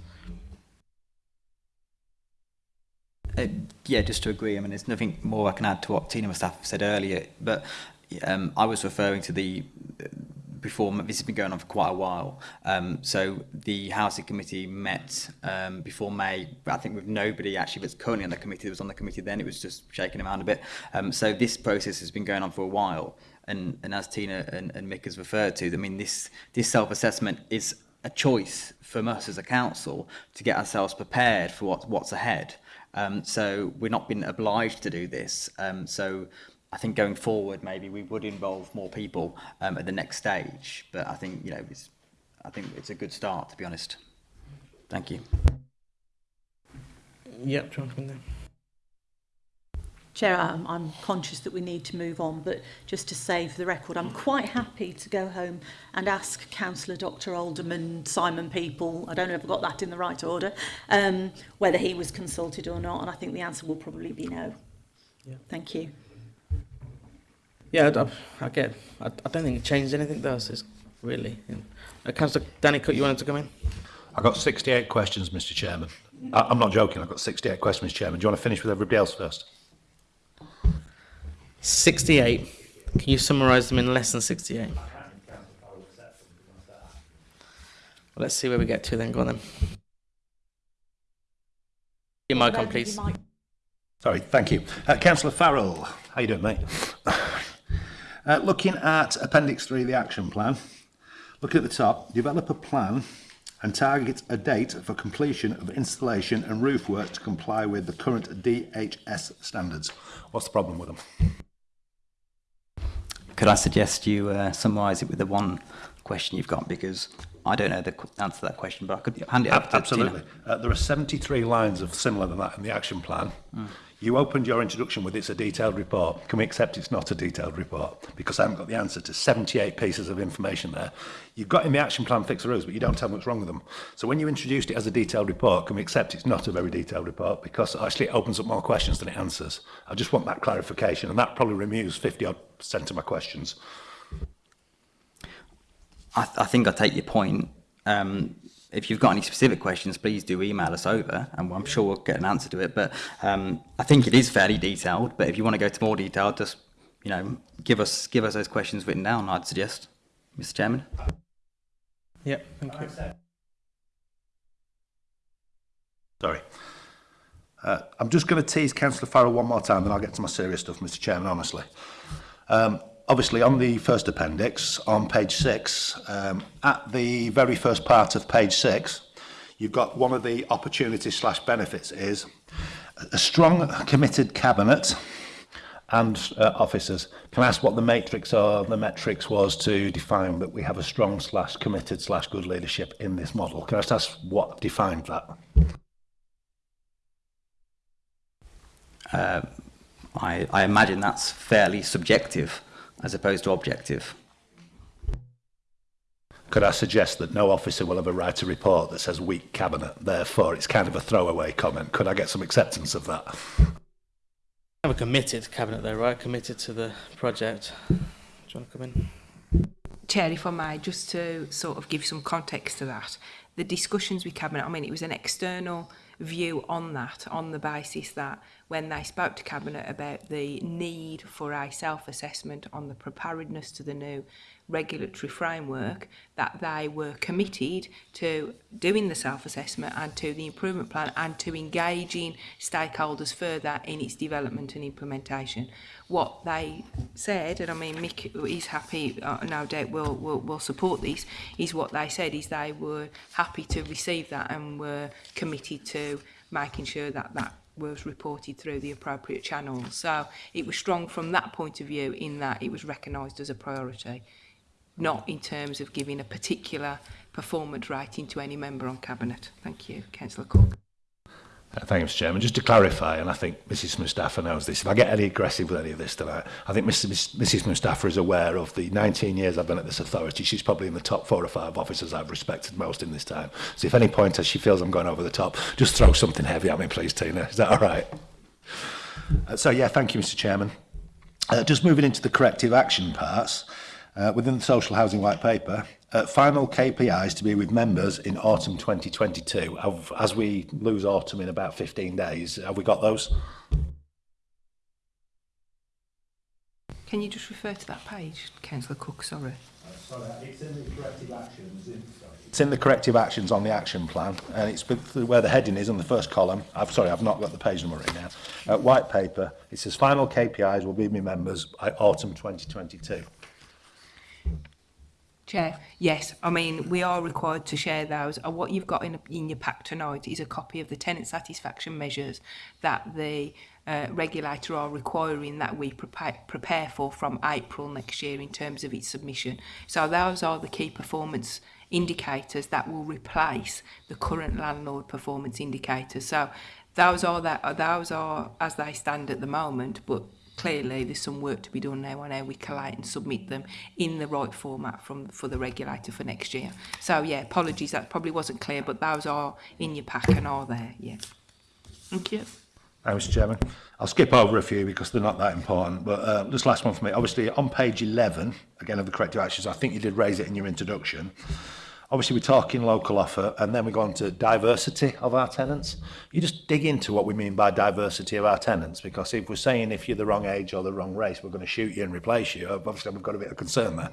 Uh, yeah, just to agree. I mean, there's nothing more I can add to what Tina Mustafa said earlier, but um, I was referring to the before, this has been going on for quite a while. Um, so the Housing Committee met um, before May, I think with nobody actually that's currently on the committee that was on the committee then, it was just shaking around a bit. Um, so this process has been going on for a while. And, and as Tina and, and Mick has referred to, I mean, this, this self-assessment is a choice from us as a council to get ourselves prepared for what, what's ahead. Um, so we're not being obliged to do this. Um, so I think going forward, maybe we would involve more people um, at the next stage. But I think you know, it's, I think it's a good start, to be honest. Thank you. Yep, Jonathan. There. Chair, I'm, I'm conscious that we need to move on, but just to save the record, I'm quite happy to go home and ask Councillor Dr Alderman Simon People, I don't know if I got that in the right order, um, whether he was consulted or not, and I think the answer will probably be no. Yeah. Thank you. Yeah, I, I get. I, I, don't think it changed anything. does it? really. Uh, Councillor Danny Cook, you wanted to come in? I got 68 questions, Mr. Chairman. I, I'm not joking. I've got 68 questions, Mr. Chairman. Do you want to finish with everybody else first? 68. Can you summarise them in less than 68? Well, let's see where we get to then. Go on then. Your mic on, please. Sorry, thank you. Uh, Councillor Farrell, how you doing, mate? Uh, looking at Appendix 3, the action plan, look at the top, develop a plan and target a date for completion of installation and roof work to comply with the current DHS standards. What's the problem with them? Could I suggest you uh, summarise it with the one question you've got? Because I don't know the answer to that question, but I could hand it up to Absolutely. Uh, there are 73 lines of similar than that in the action plan. Mm. You opened your introduction with it's a detailed report. Can we accept it's not a detailed report? Because I haven't got the answer to 78 pieces of information there. You've got in the action plan fixeroos, but you don't tell me what's wrong with them. So when you introduced it as a detailed report, can we accept it's not a very detailed report? Because actually it opens up more questions than it answers. I just want that clarification, and that probably removes 50 odd percent of my questions. I, th- I think I take your point. Um, if you've got any specific questions, please do email us over, and I'm sure we'll get an answer to it. But um, I think it is fairly detailed. But if you want to go to more detail, just you know, give us give us those questions written down. I'd suggest, Mr. Chairman. Yeah, thank you. Sorry. Uh, I'm just going to tease Councillor Farrell one more time, then I'll get to my serious stuff, Mr Chairman, honestly. Um, obviously on the first appendix on page six, um, at the very first part of page six, you've got one of the opportunities slash benefits is a strong committed cabinet and uh, officers can ask what the matrix or the metrics was to define that we have a strong slash committed slash good leadership in this model. Can I just ask what defined that? Uh, I, I imagine that's fairly subjective as opposed to objective. Could I suggest that no officer will ever write a report that says weak cabinet, therefore it's kind of a throwaway comment? Could I get some acceptance of that? I have a committed cabinet though, right? Committed to the project. Do you want to come in? Chair, if I may, just to sort of give some context to that, the discussions with cabinet, I mean, it was an external view on that on the basis that when they spoke to Cabinet about the need for a self-assessment on the preparedness to the new regulatory framework that they were committed to doing the self-assessment and to the improvement plan and to engaging stakeholders further in its development and implementation. What they said, and I mean Mick is happy, uh, no doubt will, will, will support this, is what they said is they were happy to receive that and were committed to making sure that that was reported through the appropriate channels. So it was strong from that point of view in that it was recognised as a priority not in terms of giving a particular performance right into any member on Cabinet. Thank you, Councillor Cook. Uh, thanks, Chairman. Just to clarify, and I think Mrs Mustafa knows this, if I get any aggressive with any of this tonight, I think Mrs, Mrs Mustafa is aware of the 19 years I've been at this authority. She's probably in the top four or five officers I've respected most in this time. So if any point as she feels I'm going over the top, just throw something heavy at me, please, Tina. Is that all right? Uh, so, yeah, thank you, Mr Chairman. Uh, just moving into the corrective action parts. Uh, uh, within the Social Housing White Paper, uh, final KPIs to be with members in autumn 2022. Have, as we lose autumn in about 15 days, have we got those? Can you just refer to that page, Councillor Cook? Sorry. Sorry, it's in the corrective actions. It's in the corrective actions on the action plan, and it's where the heading is on the first column. I've sorry, I've not got the page number right now. Uh, white paper. It says final KPIs will be my members by autumn 2022. Chair. Yes, I mean, we are required to share those. Uh, what you've got in, in your pack tonight is a copy of the tenant satisfaction measures that the uh, regulator are requiring that we prepare, prepare for from April next year in terms of its submission. So those are the key performance indicators that will replace the current landlord performance indicators. So those are that uh, those are as they stand at the moment, but clearly there's some work to be done now on how we collate and submit them in the right format from for the regulator for next year. So yeah, apologies, that probably wasn't clear, but those are in your pack and are there, yeah. Thank you. Thanks, Mr Chairman. I'll skip over a few because they're not that important, but uh, this last one for me. Obviously, on page 11, again, of the corrective actions, I think you did raise it in your introduction. Obviously, we're talking local offer, and then we go on to diversity of our tenants. You just dig into what we mean by diversity of our tenants, because if we're saying if you're the wrong age or the wrong race, we're going to shoot you and replace you, obviously we've got a bit of concern there.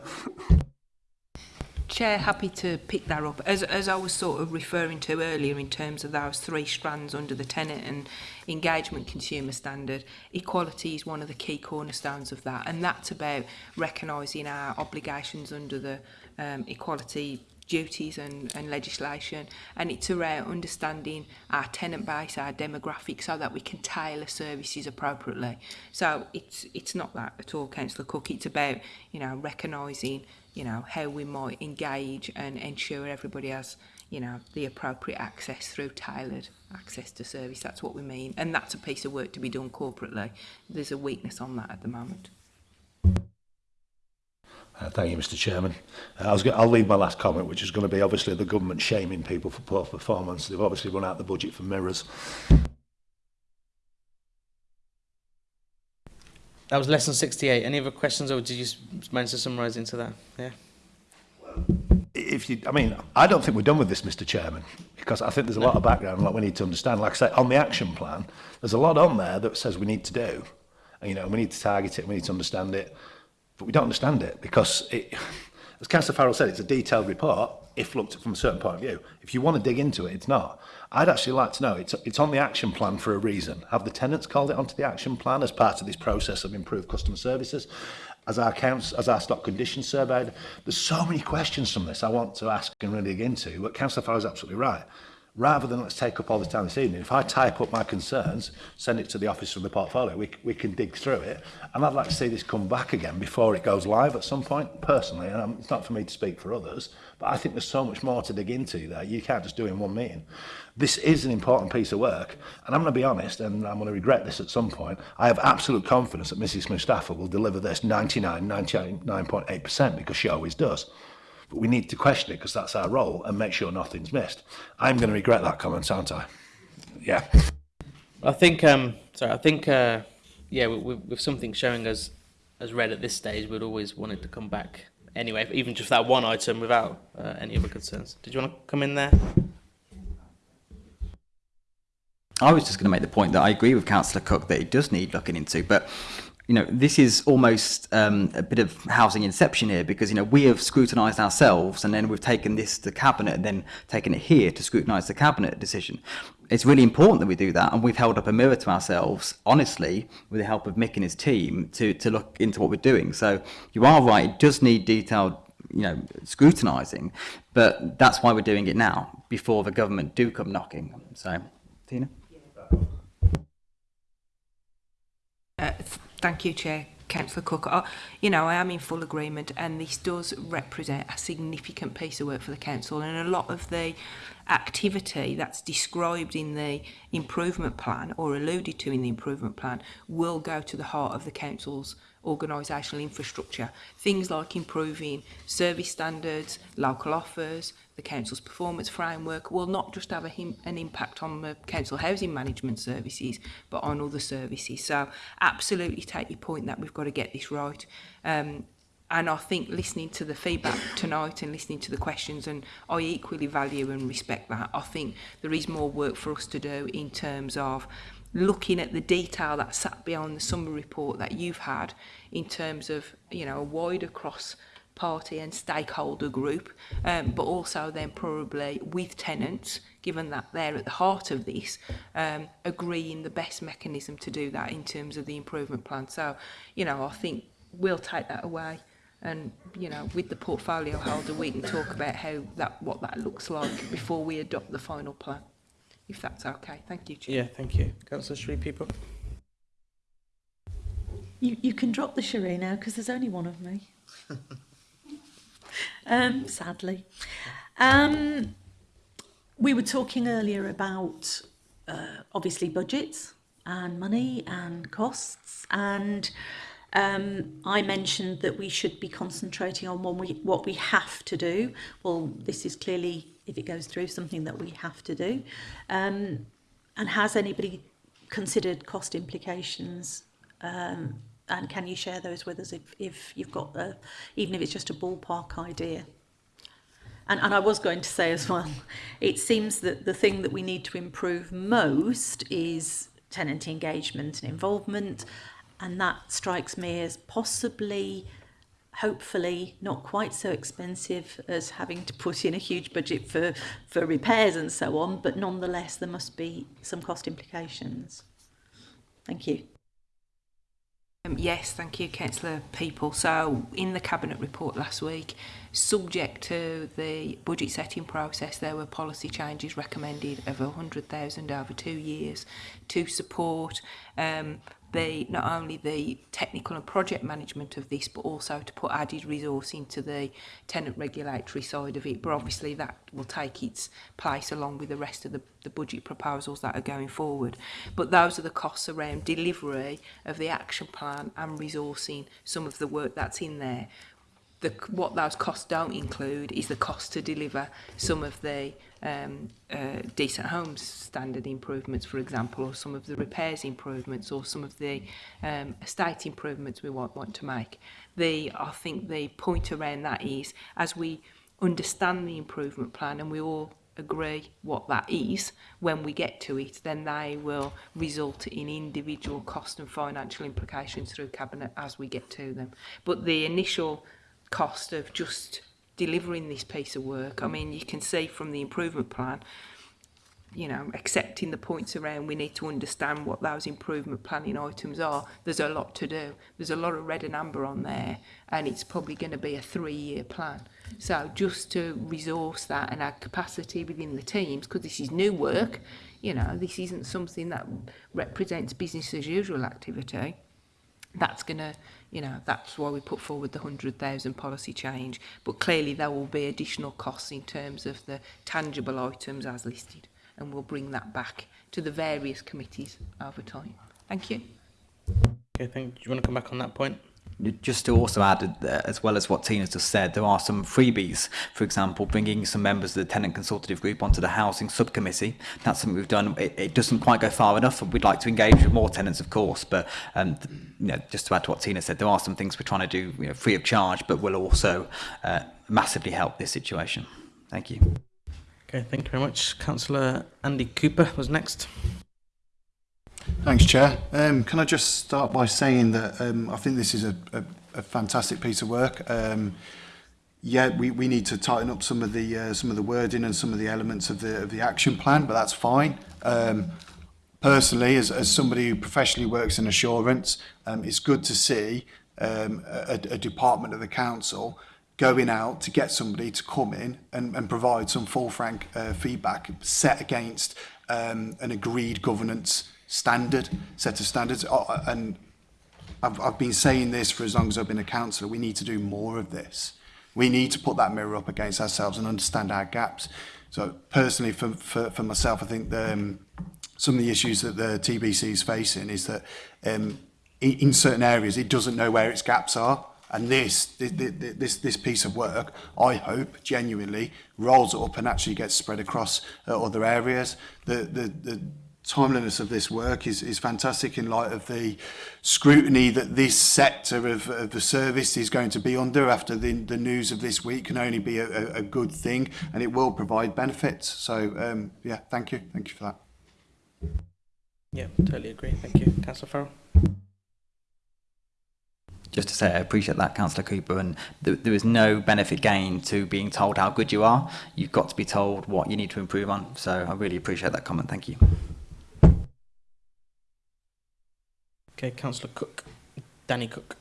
Chair, happy to pick that up. As, as I was sort of referring to earlier in terms of those three strands under the tenant and engagement consumer standard, equality is one of the key cornerstones of that. And that's about recognising our obligations under the um, equality duties and, and legislation and it's around understanding our tenant base, our demographic so that we can tailor services appropriately. So it's it's not that at all, Councillor Cook, it's about, you know, recognising, you know, how we might engage and ensure everybody has, you know, the appropriate access through tailored access to service. That's what we mean. And that's a piece of work to be done corporately. There's a weakness on that at the moment. Uh, thank you, Mr Chairman. Uh, I was I'll leave my last comment, which is going to be obviously the government shaming people for poor performance. They've obviously run out the budget for mirrors. That was lesson 68. Any other questions, or did you manage to summarise into that? Yeah. If you, I mean, I don't think we're done with this, Mr Chairman, because I think there's a lot of background, lot we need to understand. Like I say, on the action plan, there's a lot on there that says we need to do. And, you know, we need to target it, we need to understand it, But we don't understand it because, it, as Councillor Farrell said, it's a detailed report if looked at from a certain point of view. If you want to dig into it, it's not. I'd actually like to know, it's, it's on the action plan for a reason. Have the tenants called it onto the action plan as part of this process of improved customer services? As our counts, as our stock condition surveyed, there's so many questions from this I want to ask and really dig into, but Councillor Farrell is absolutely right rather than let's take up all the time this evening, if I type up my concerns, send it to the office from the portfolio, we, we can dig through it. And I'd like to see this come back again before it goes live at some point, personally. And I'm, it's not for me to speak for others, but I think there's so much more to dig into there. You can't just do in one meeting. This is an important piece of work. And I'm going to be honest, and I'm going to regret this at some point, I have absolute confidence that Mrs. Mustafa will deliver this 99, 99.8% because she always does. But we need to question it because that's our role and make sure nothing's missed. I'm going to regret that comment, aren't I? Yeah. I think, um, sorry, I think, uh, yeah, with, with something showing us as red at this stage, we'd always want it to come back anyway, even just that one item without uh, any other concerns. Did you want to come in there? I was just going to make the point that I agree with Councillor Cook that it does need looking into, but you know, this is almost um, a bit of housing inception here because, you know, we have scrutinized ourselves and then we've taken this to cabinet and then taken it here to scrutinize the cabinet decision. It's really important that we do that. And we've held up a mirror to ourselves, honestly, with the help of Mick and his team to, to look into what we're doing. So you are right. It does need detailed, you know, scrutinizing, but that's why we're doing it now before the government do come knocking. So, Tina? Uh, Thank you, Chair. Councillor Cook, uh, oh, you know, I am in full agreement and this does represent a significant piece of work for the council and a lot of the activity that's described in the improvement plan or alluded to in the improvement plan will go to the heart of the council's organisational infrastructure. Things like improving service standards, local offers, the council's performance framework will not just have a, an impact on the council housing management services but on other services. So absolutely take your point that we've got to get this right. Um, and I think listening to the feedback tonight and listening to the questions and I equally value and respect that. I think there is more work for us to do in terms of looking at the detail that sat behind the summary report that you've had in terms of you know a wider cross party and stakeholder group, um, but also then probably with tenants, given that they're at the heart of this, um, agreeing the best mechanism to do that in terms of the improvement plan. So, you know, I think we'll take that away and you know with the portfolio holder we can talk about how that what that looks like before we adopt the final plan if that's okay thank you Chair. yeah thank you councillor Sri people you you can drop the charade now because there's only one of me um, sadly. Um, we were talking earlier about uh, obviously budgets and money and costs and um, I mentioned that we should be concentrating on what we, what we have to do. Well, this is clearly, if it goes through, something that we have to do. Um, and has anybody considered cost implications um, and can you share those with us if, if you've got, a, even if it's just a ballpark idea? And, and I was going to say as well, it seems that the thing that we need to improve most is tenant engagement and involvement. And that strikes me as possibly, hopefully, not quite so expensive as having to put in a huge budget for, for repairs and so on. But nonetheless, there must be some cost implications. Thank you. Um, yes, thank you, Councillor People. So, in the Cabinet report last week, subject to the budget setting process, there were policy changes recommended of 100,000 over two years to support um, the not only the technical and project management of this, but also to put added resource into the tenant regulatory side of it. But obviously that will take its place along with the rest of the, the budget proposals that are going forward. But those are the costs around delivery of the action plan and resourcing some of the work that's in there. The, what those costs don't include is the cost to deliver some of the um, uh, decent homes standard improvements, for example, or some of the repairs improvements, or some of the um, estate improvements we want, want to make. The, I think the point around that is, as we understand the improvement plan and we all agree what that is when we get to it then they will result in individual cost and financial implications through cabinet as we get to them but the initial cost of just delivering this piece of work. I mean, you can see from the improvement plan, you know, accepting the points around, we need to understand what those improvement planning items are. There's a lot to do. There's a lot of red and amber on there, and it's probably going to be a three-year plan. So just to resource that and add capacity within the teams, because this is new work, you know, this isn't something that represents business as usual activity, that's going to You know, that's why we put forward the 100,000 policy change. But clearly there will be additional costs in terms of the tangible items as listed. And we'll bring that back to the various committees over time. Thank you. Okay, thank you. Do you want to come back on that point? just to also add, uh, as well as what Tina's just said, there are some freebies. For example, bringing some members of the tenant consultative group onto the housing subcommittee. That's something we've done. It, it doesn't quite go far enough, and we'd like to engage with more tenants, of course. But um, you know, just to add to what Tina said, there are some things we're trying to do you know, free of charge, but will also uh, massively help this situation. Thank you. Okay, thank you very much. Councillor Andy Cooper was next. Thanks, Chair. Um, can I just start by saying that um, I think this is a, a, a fantastic piece of work. Um, yeah, we, we need to tighten up some of the uh, some of the wording and some of the elements of the of the action plan, but that's fine. Um, personally, as, as somebody who professionally works in assurance, um, it's good to see um, a, a department of the council going out to get somebody to come in and, and provide some full frank uh, feedback set against um, an agreed governance standard set of standards. Oh, and I've, I've been saying this for as long as I've been a councillor, we need to do more of this. We need to put that mirror up against ourselves and understand our gaps. So personally, for, for, for myself, I think the, um, some of the issues that the TBC is facing is that um, in, in certain areas, it doesn't know where its gaps are. And this, this, this, this piece of work, I hope, genuinely, rolls up and actually gets spread across uh, other areas. The, the, the timeliness of this work is, is fantastic in light of the scrutiny that this sector of, of the service is going to be under after the, the news of this week can only be a, a good thing and it will provide benefits. So, um, yeah, thank you. Thank you for that. Yeah, totally agree. Thank you. Councillor Farrell. Just to say, I appreciate that, Councillor Cooper, and th there is no benefit gain to being told how good you are. You've got to be told what you need to improve on. So I really appreciate that comment. Thank you. Okay, Councillor Cook. Danny Cook.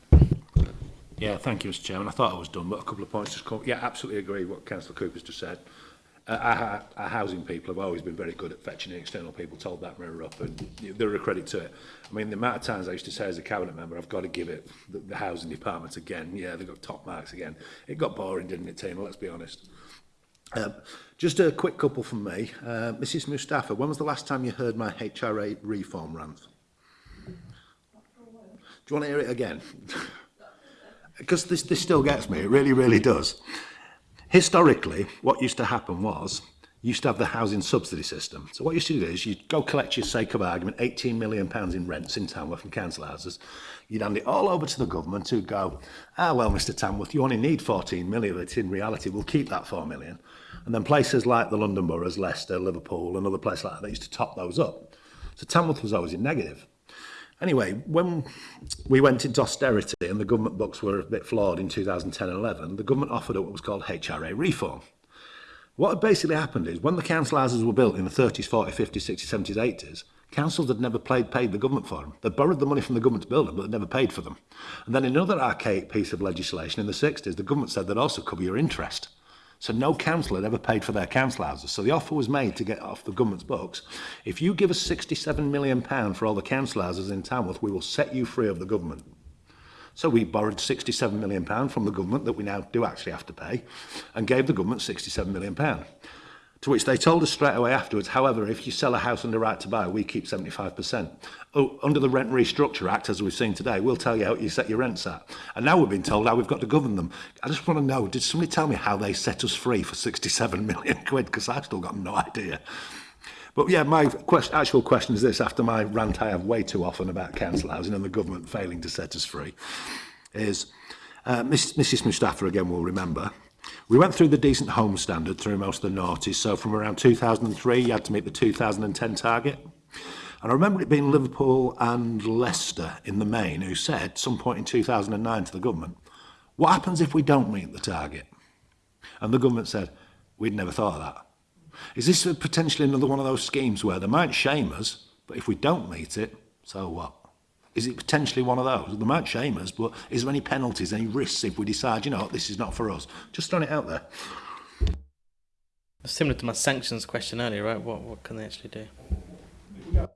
Yeah, thank you, Mr Chairman. I thought I was done, but a couple of points just come. Yeah, absolutely agree with what Councillor Cooper's just said. Uh, our, our housing people have always been very good at fetching external people, told that mirror up, and they're a credit to it. I mean, the amount of times I used to say as a cabinet member, I've got to give it the, the housing department again. Yeah, they got top marks again. It got boring, didn't it, Tina? Let's be honest. Um, just a quick couple from me. Uh, Mrs Mustafa, when was the last time you heard my HRA reform rant? Do you want to hear it again? Because this, this still gets me. It really, really does. Historically, what used to happen was you used to have the housing subsidy system. So what you used to do is you'd go collect your sake of argument, 18 million pounds in rents in Tamworth from council houses. You'd hand it all over to the government who'd go, ah, well, Mr Tamworth, you only need 14 million, but in reality, we'll keep that 4 million. And then places like the London boroughs, Leicester, Liverpool, and other places like that, they used to top those up. So Tamworth was always in negative. Anyway, when we went into austerity and the government books were a bit flawed in 2010 and 11, the government offered up what was called HRA reform. What had basically happened is when the council houses were built in the 30s, 40s, 50s, 60s, 70s, 80s, councils had never paid, paid the government for them. They borrowed the money from the government to build them, but they'd never paid for them. And then another archaic piece of legislation in the 60s, the government said they'd also cover your interest. So no council had ever paid for their council houses. So the offer was made to get off the government's books. If you give us 67 million pound for all the council houses in Tamworth, we will set you free of the government. So we borrowed 67 million pound from the government that we now do actually have to pay and gave the government 67 million pound. To which they told us straight away afterwards, however, if you sell a house under right to buy, we keep 75%. Oh, under the Rent Restructure Act, as we've seen today, we'll tell you how you set your rents at. And now we've been told how we've got to govern them. I just want to know, did somebody tell me how they set us free for 67 million quid? Because I've still got no idea. But yeah, my question, actual question is this, after my rant I have way too often about council housing and the government failing to set us free, is uh, Miss, Mrs Mustafa, again, will remember, We went through the Decent Home Standard through most of the noughties, so from around 2003 you had to meet the 2010 target. And I remember it being Liverpool and Leicester in the main who said, some point in 2009 to the government, what happens if we don't meet the target? And the government said, we'd never thought of that. Is this potentially another one of those schemes where they might shame us, but if we don't meet it, so what? Is it potentially one of those? They might shame us, but is there any penalties, any risks if we decide, you know, this is not for us? Just throwing it out there. Similar to my sanctions question earlier, right? What what can they actually do?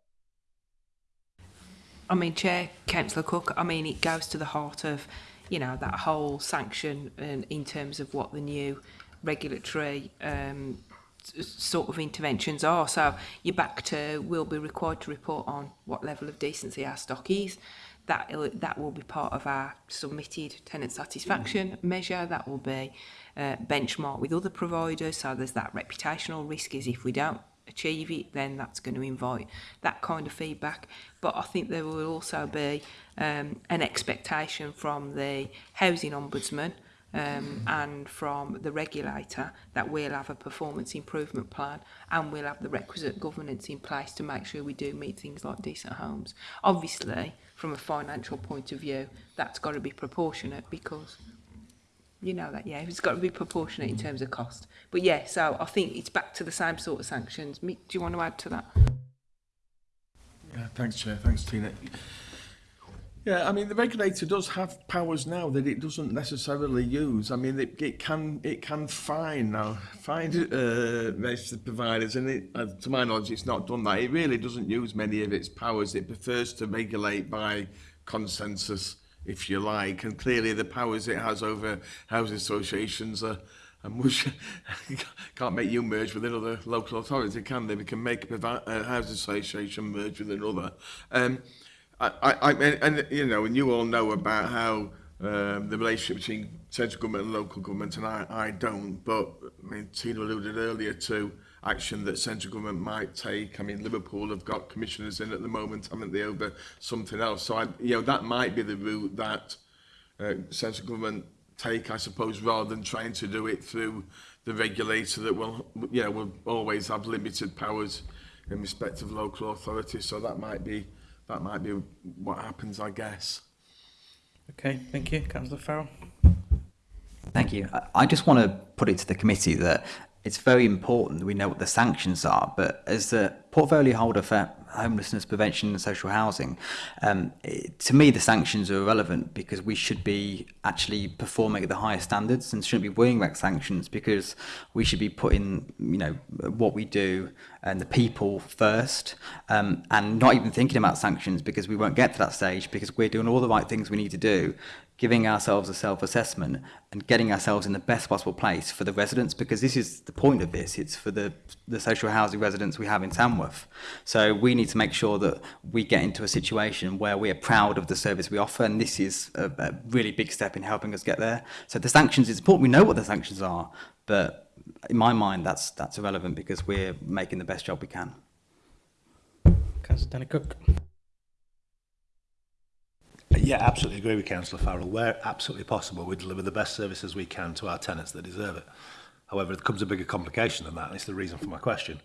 I mean, Chair, Councillor Cook, I mean, it goes to the heart of, you know, that whole sanction and in terms of what the new regulatory um, s- sort of interventions are. So back to will be required to report on what level of decency our stock is. That, that will be part of our submitted tenant satisfaction measure. That will be uh, benchmarked with other providers. So there's that reputational risk is if we don't achieve it, then that's going to invite that kind of feedback. But I think there will also be um, an expectation from the housing ombudsman um, and from the regulator that we'll have a performance improvement plan and we'll have the requisite governance in place to make sure we do meet things like decent homes. Obviously, from a financial point of view, that's got to be proportionate because you know that, yeah, it's got to be proportionate in terms of cost. But yeah, so I think it's back to the same sort of sanctions. Mick, do you want to add to that? Yeah, thanks, Chair. Thanks, Tina. Yeah, I mean, the regulator does have powers now that it doesn't necessarily use. I mean, it, it can it can fine now, fine uh, registered providers, and it, uh, to my knowledge, it's not done that. It really doesn't use many of its powers. It prefers to regulate by consensus, if you like, and clearly the powers it has over housing associations are and much can't make you merge with another local authority, can they? We can make a housing association merge with another. Um, I, I, I and you know, and you all know about how um, the relationship between central government and local government, and I, I don't, but I mean, Tina alluded earlier to action that central government might take. I mean, Liverpool have got commissioners in at the moment, haven't they, over something else. So, I, you know, that might be the route that uh, central government take, I suppose, rather than trying to do it through the regulator that will, you know, will always have limited powers in respect of local authorities. So that might be that might be what happens, I guess. Okay, thank you, Councillor Farrell. Thank you. I- I just want to put it to the committee that it's very important that we know what the sanctions are, but as the portfolio holder for homelessness prevention and social housing, um, it, to me the sanctions are irrelevant because we should be actually performing at the highest standards and shouldn't be worrying about sanctions because we should be putting, you know, what we do and the people first um, and not even thinking about sanctions because we won't get to that stage because we're doing all the right things we need to do giving ourselves a self-assessment and getting ourselves in the best possible place for the residents because this is the point of this. It's for the the social housing residents we have in Tamworth. So we need to make sure that we get into a situation where we are proud of the service we offer and this is a, a really big step in helping us get there. So the sanctions it's important we know what the sanctions are but in my mind that's that's irrelevant because we're making the best job we can. Councillor Cook. Yeah, absolutely agree with Councillor Farrell. Where absolutely possible, we deliver the best services we can to our tenants that deserve it. However, it comes a bigger complication than that, and it's the reason for my question.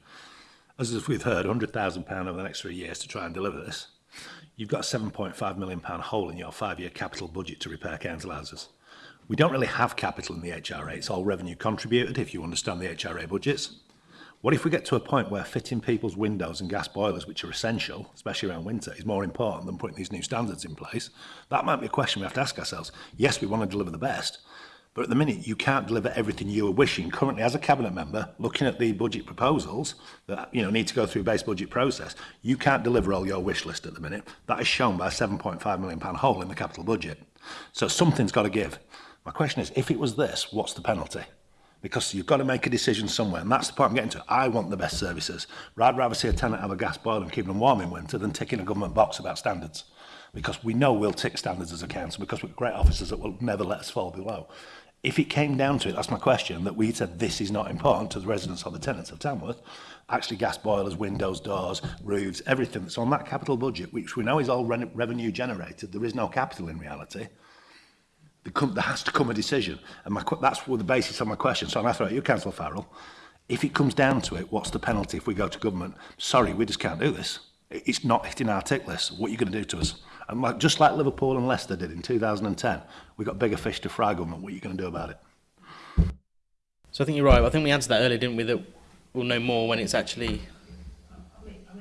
As we've heard, £100,000 over the next three years to try and deliver this. You've got a £7.5 million hole in your five-year capital budget to repair council houses. We don't really have capital in the HRA. It's all revenue contributed, if you understand the HRA budgets. What if we get to a point where fitting people's windows and gas boilers, which are essential, especially around winter, is more important than putting these new standards in place? That might be a question we have to ask ourselves. Yes, we want to deliver the best, but at the minute you can't deliver everything you are wishing. Currently, as a cabinet member, looking at the budget proposals that you know need to go through base budget process, you can't deliver all your wish list at the minute. That is shown by a 7.5 million pound hole in the capital budget. So something's got to give. My question is, if it was this, what's the penalty? because you've got to make a decision somewhere. And that's the point I'm getting to. I want the best services. I'd rather see a tenant have a gas boiler and keep them warm in winter than ticking a government box about standards. Because we know we'll tick standards as a council because we've got great officers that will never let us fall below. If it came down to it, that's my question, that we said this is not important to the residents or the tenants of Tamworth, actually gas boilers, windows, doors, roofs, everything that's on that capital budget, which we know is all revenue generated, there is no capital in reality, there has to come a decision. And my, that's the basis of my question. So I'm going to throw at you, Councillor Farrell. If it comes down to it, what's the penalty if we go to government? Sorry, we just can't do this. It's not hitting our tick list. What are you going to do to us? And like, just like Liverpool and Leicester did in 2010, we've got bigger fish to fry government. What are you going to do about it? So I think you're right. I think we answered that earlier, didn't we, that we'll know more when it's actually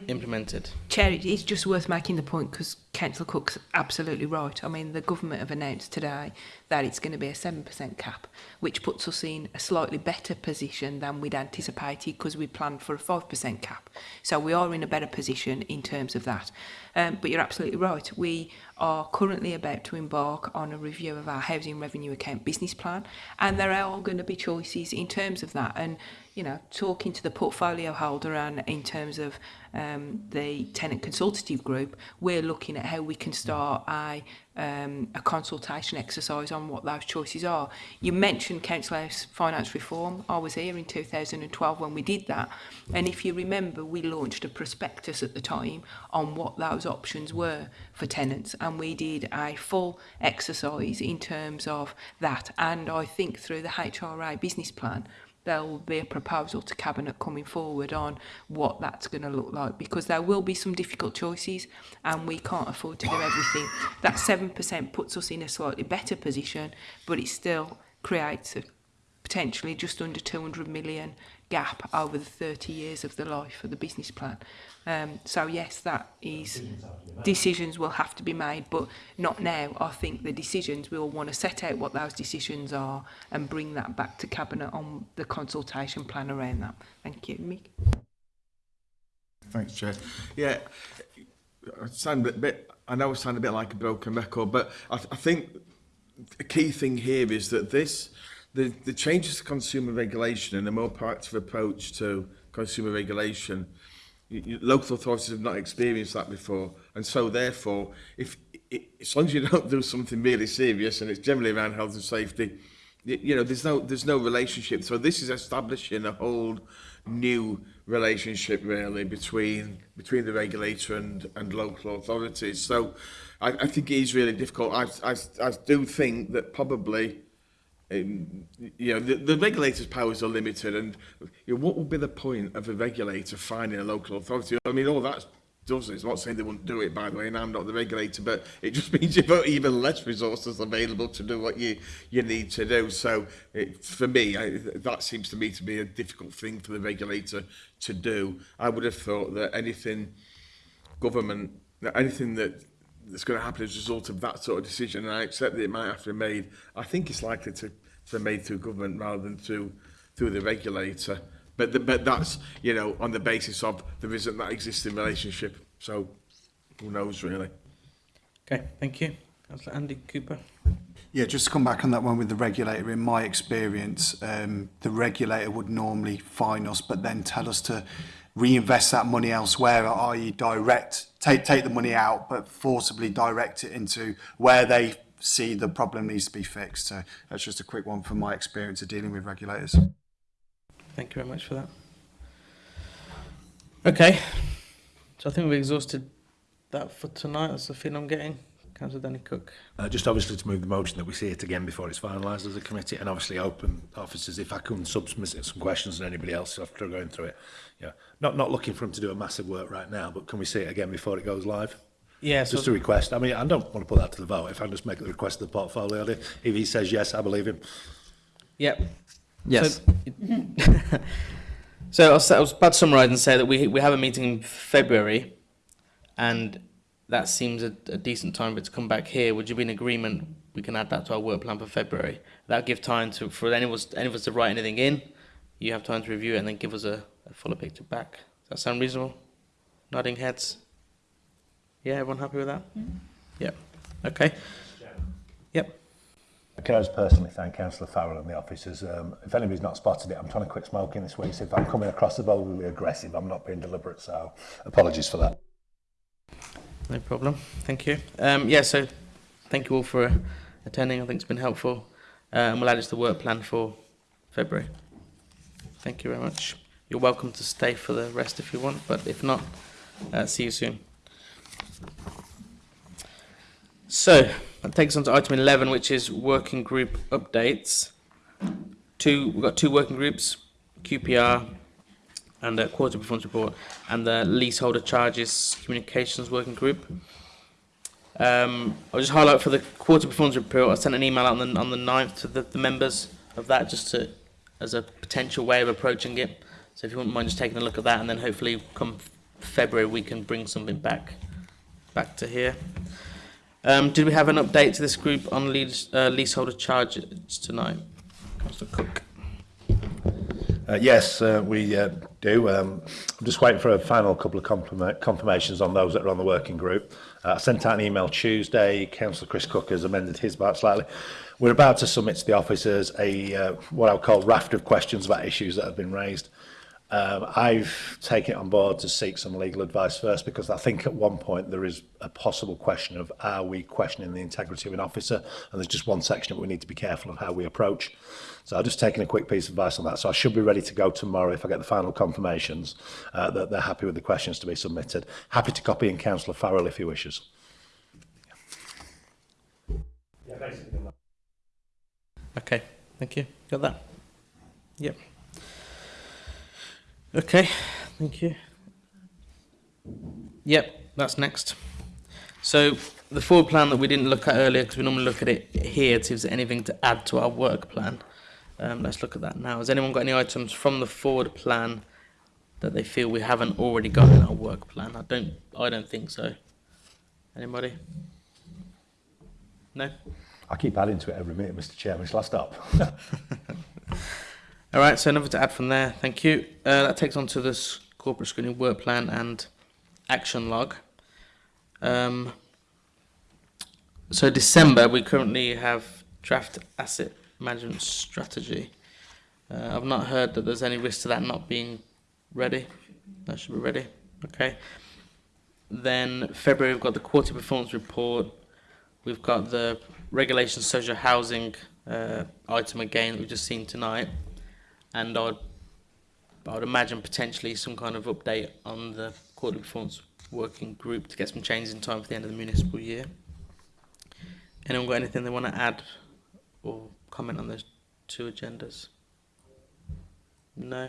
implemented. Chair, it is just worth making the point because Councillor Cook's absolutely right. I mean, the government have announced today that it's going to be a 7% cap, which puts us in a slightly better position than we'd anticipated because we planned for a 5% cap. So we are in a better position in terms of that. Um, but you're absolutely right. We are currently about to embark on a review of our housing revenue account business plan, and there are going to be choices in terms of that. And you know, talking to the portfolio holder and in terms of um, the tenant consultative group, we're looking at how we can start a um, a consultation exercise on what those choices are. You mentioned Council House finance reform. I was here in 2012 when we did that. And if you remember, we launched a prospectus at the time on what those options were for tenants. And we did a full exercise in terms of that. And I think through the HRA business plan, there'll be a proposal to cabinet coming forward on what that's going to look like because there will be some difficult choices and we can't afford to do everything. That 7% puts us in a slightly better position but it still creates a potentially just under 200 million gap over the 30 years of the life of the business plan. Um, so yes, that is decisions will have to be made, but not now. I think the decisions we'll want to set out what those decisions are and bring that back to cabinet on the consultation plan around that. Thank you, Mick. Thanks, Chair. Yeah, I sound a bit. I know I sound a bit like a broken record, but I, I think a key thing here is that this the, the changes to consumer regulation and a more proactive approach to consumer regulation, you, local authorities have not experienced that before. And so therefore, if, it, as long as you don't do something really serious, and it's generally around health and safety, you, you know, there's no, there's no relationship. So this is establishing a whole new relationship really between between the regulator and and local authorities so i, I think it is really difficult I, I, I do think that probably um, you know, the, the regulator's powers are limited and you know, what would be the point of a regulator finding a local authority? I mean, all that's does it's not saying they wouldn't do it by the way and I'm not the regulator but it just means you've got even less resources available to do what you you need to do so it, for me I, that seems to me to be a difficult thing for the regulator to do I would have thought that anything government anything that that's going to happen as a result of that sort of decision and I accept that it might have to be made I think it's likely to so made through government rather than through through the regulator. But the, but that's you know on the basis of there isn't that existing relationship. So who knows really? Okay, thank you. That's Andy Cooper. Yeah, just to come back on that one with the regulator, in my experience, um, the regulator would normally fine us, but then tell us to reinvest that money elsewhere, i.e. direct, take, take the money out, but forcibly direct it into where they see the problem needs to be fixed. So that's just a quick one from my experience of dealing with regulators. Thank you very much for that. Okay, so I think we've exhausted that for tonight. That's the feeling I'm getting. Councillor Danny Cook. Uh, just obviously to move the motion that we see it again before it's finalised as a committee and obviously open officers if I can submit some questions and anybody else after going through it. Yeah, Not not looking for him to do a massive work right now, but can we see it again before it goes live? Yeah, Just a request. I mean, I don't want to put that to the vote. If I just make the request to the portfolio, if he says yes, I believe him. Yep. Yes. So, so I was, I was about to summarise and say that we we have a meeting in February, and that seems a, a decent time for it to come back here. Would you be in agreement? We can add that to our work plan for February. That'll give time to for any of us any of us to write anything in. You have time to review it and then give us a, a fuller picture back. Does that sound reasonable? Nodding heads. Yeah, everyone happy with that? Yep. Okay. Yep. Can I just personally thank Councillor Farrell and the officers? Um, if anybody's not spotted it, I'm trying to quit smoking this week, so if I'm coming across the bowl really aggressive, I'm not being deliberate, so apologies for that. No problem. Thank you. Um, yeah, so thank you all for uh, attending. I think it's been helpful. Uh, and we'll add it to the work plan for February. Thank you very much. You're welcome to stay for the rest if you want, but if not, uh, see you soon. So, that takes on to item 11, which is working group updates. Two, we've got two working groups, QPR and the quarter performance report, and the leaseholder charges communications working group. Um, I'll just highlight for the quarter performance report. I sent an email out on the on the 9th to the, the members of that, just to as a potential way of approaching it. So if you wouldn't mind just taking a look at that, and then hopefully come February we can bring something back back to here. Um, did we have an update to this group on lease, uh, leaseholder charges tonight? Councillor Cook. Uh, yes, uh, we uh, do. Um, I'm just waiting for a final couple of confirma confirmations on those that are on the working group. Uh, I sent out an email Tuesday. Councillor Chris Cook has amended his part slightly. We're about to submit to the officers a uh, what I'll call raft of questions about issues that have been raised. Uh, Um, I've taken it on board to seek some legal advice first because I think at one point there is a possible question of are we questioning the integrity of an officer and there's just one section that we need to be careful of how we approach. So I've just taken a quick piece of advice on that. So I should be ready to go tomorrow if I get the final confirmations uh, that they're happy with the questions to be submitted. Happy to copy in Councillor Farrell if he wishes. Yeah. Okay, thank you. Got that? Yep. Okay, thank you. Yep, that's next. So the forward plan that we didn't look at earlier, because we normally look at it here to see if there's anything to add to our work plan. Um, let's look at that now. Has anyone got any items from the forward plan that they feel we haven't already got in our work plan? I don't. I don't think so. Anybody? No. I keep adding to it every minute, Mr Chairman. Shall I stop? All right, so nothing to add from there. Thank you. Uh, that takes on to this corporate screening work plan and action log. Um, so December, we currently have draft asset management strategy. Uh, I've not heard that there's any risk to that not being ready. That should be ready. Okay. Then February, we've got the quarterly performance report. We've got the regulation social housing uh, item again that we've just seen tonight and I'd, I would imagine potentially some kind of update on the quarterly performance working group to get some changes in time for the end of the municipal year. Anyone got anything they want to add or comment on those two agendas? No.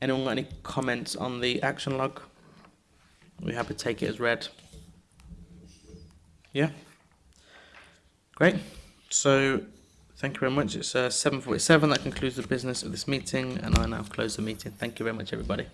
Anyone got any comments on the action log? We happy to take it as read. Yeah. Great. So Thank you very much. It's uh, 7.47. That concludes the business of this meeting, and I now close the meeting. Thank you very much, everybody.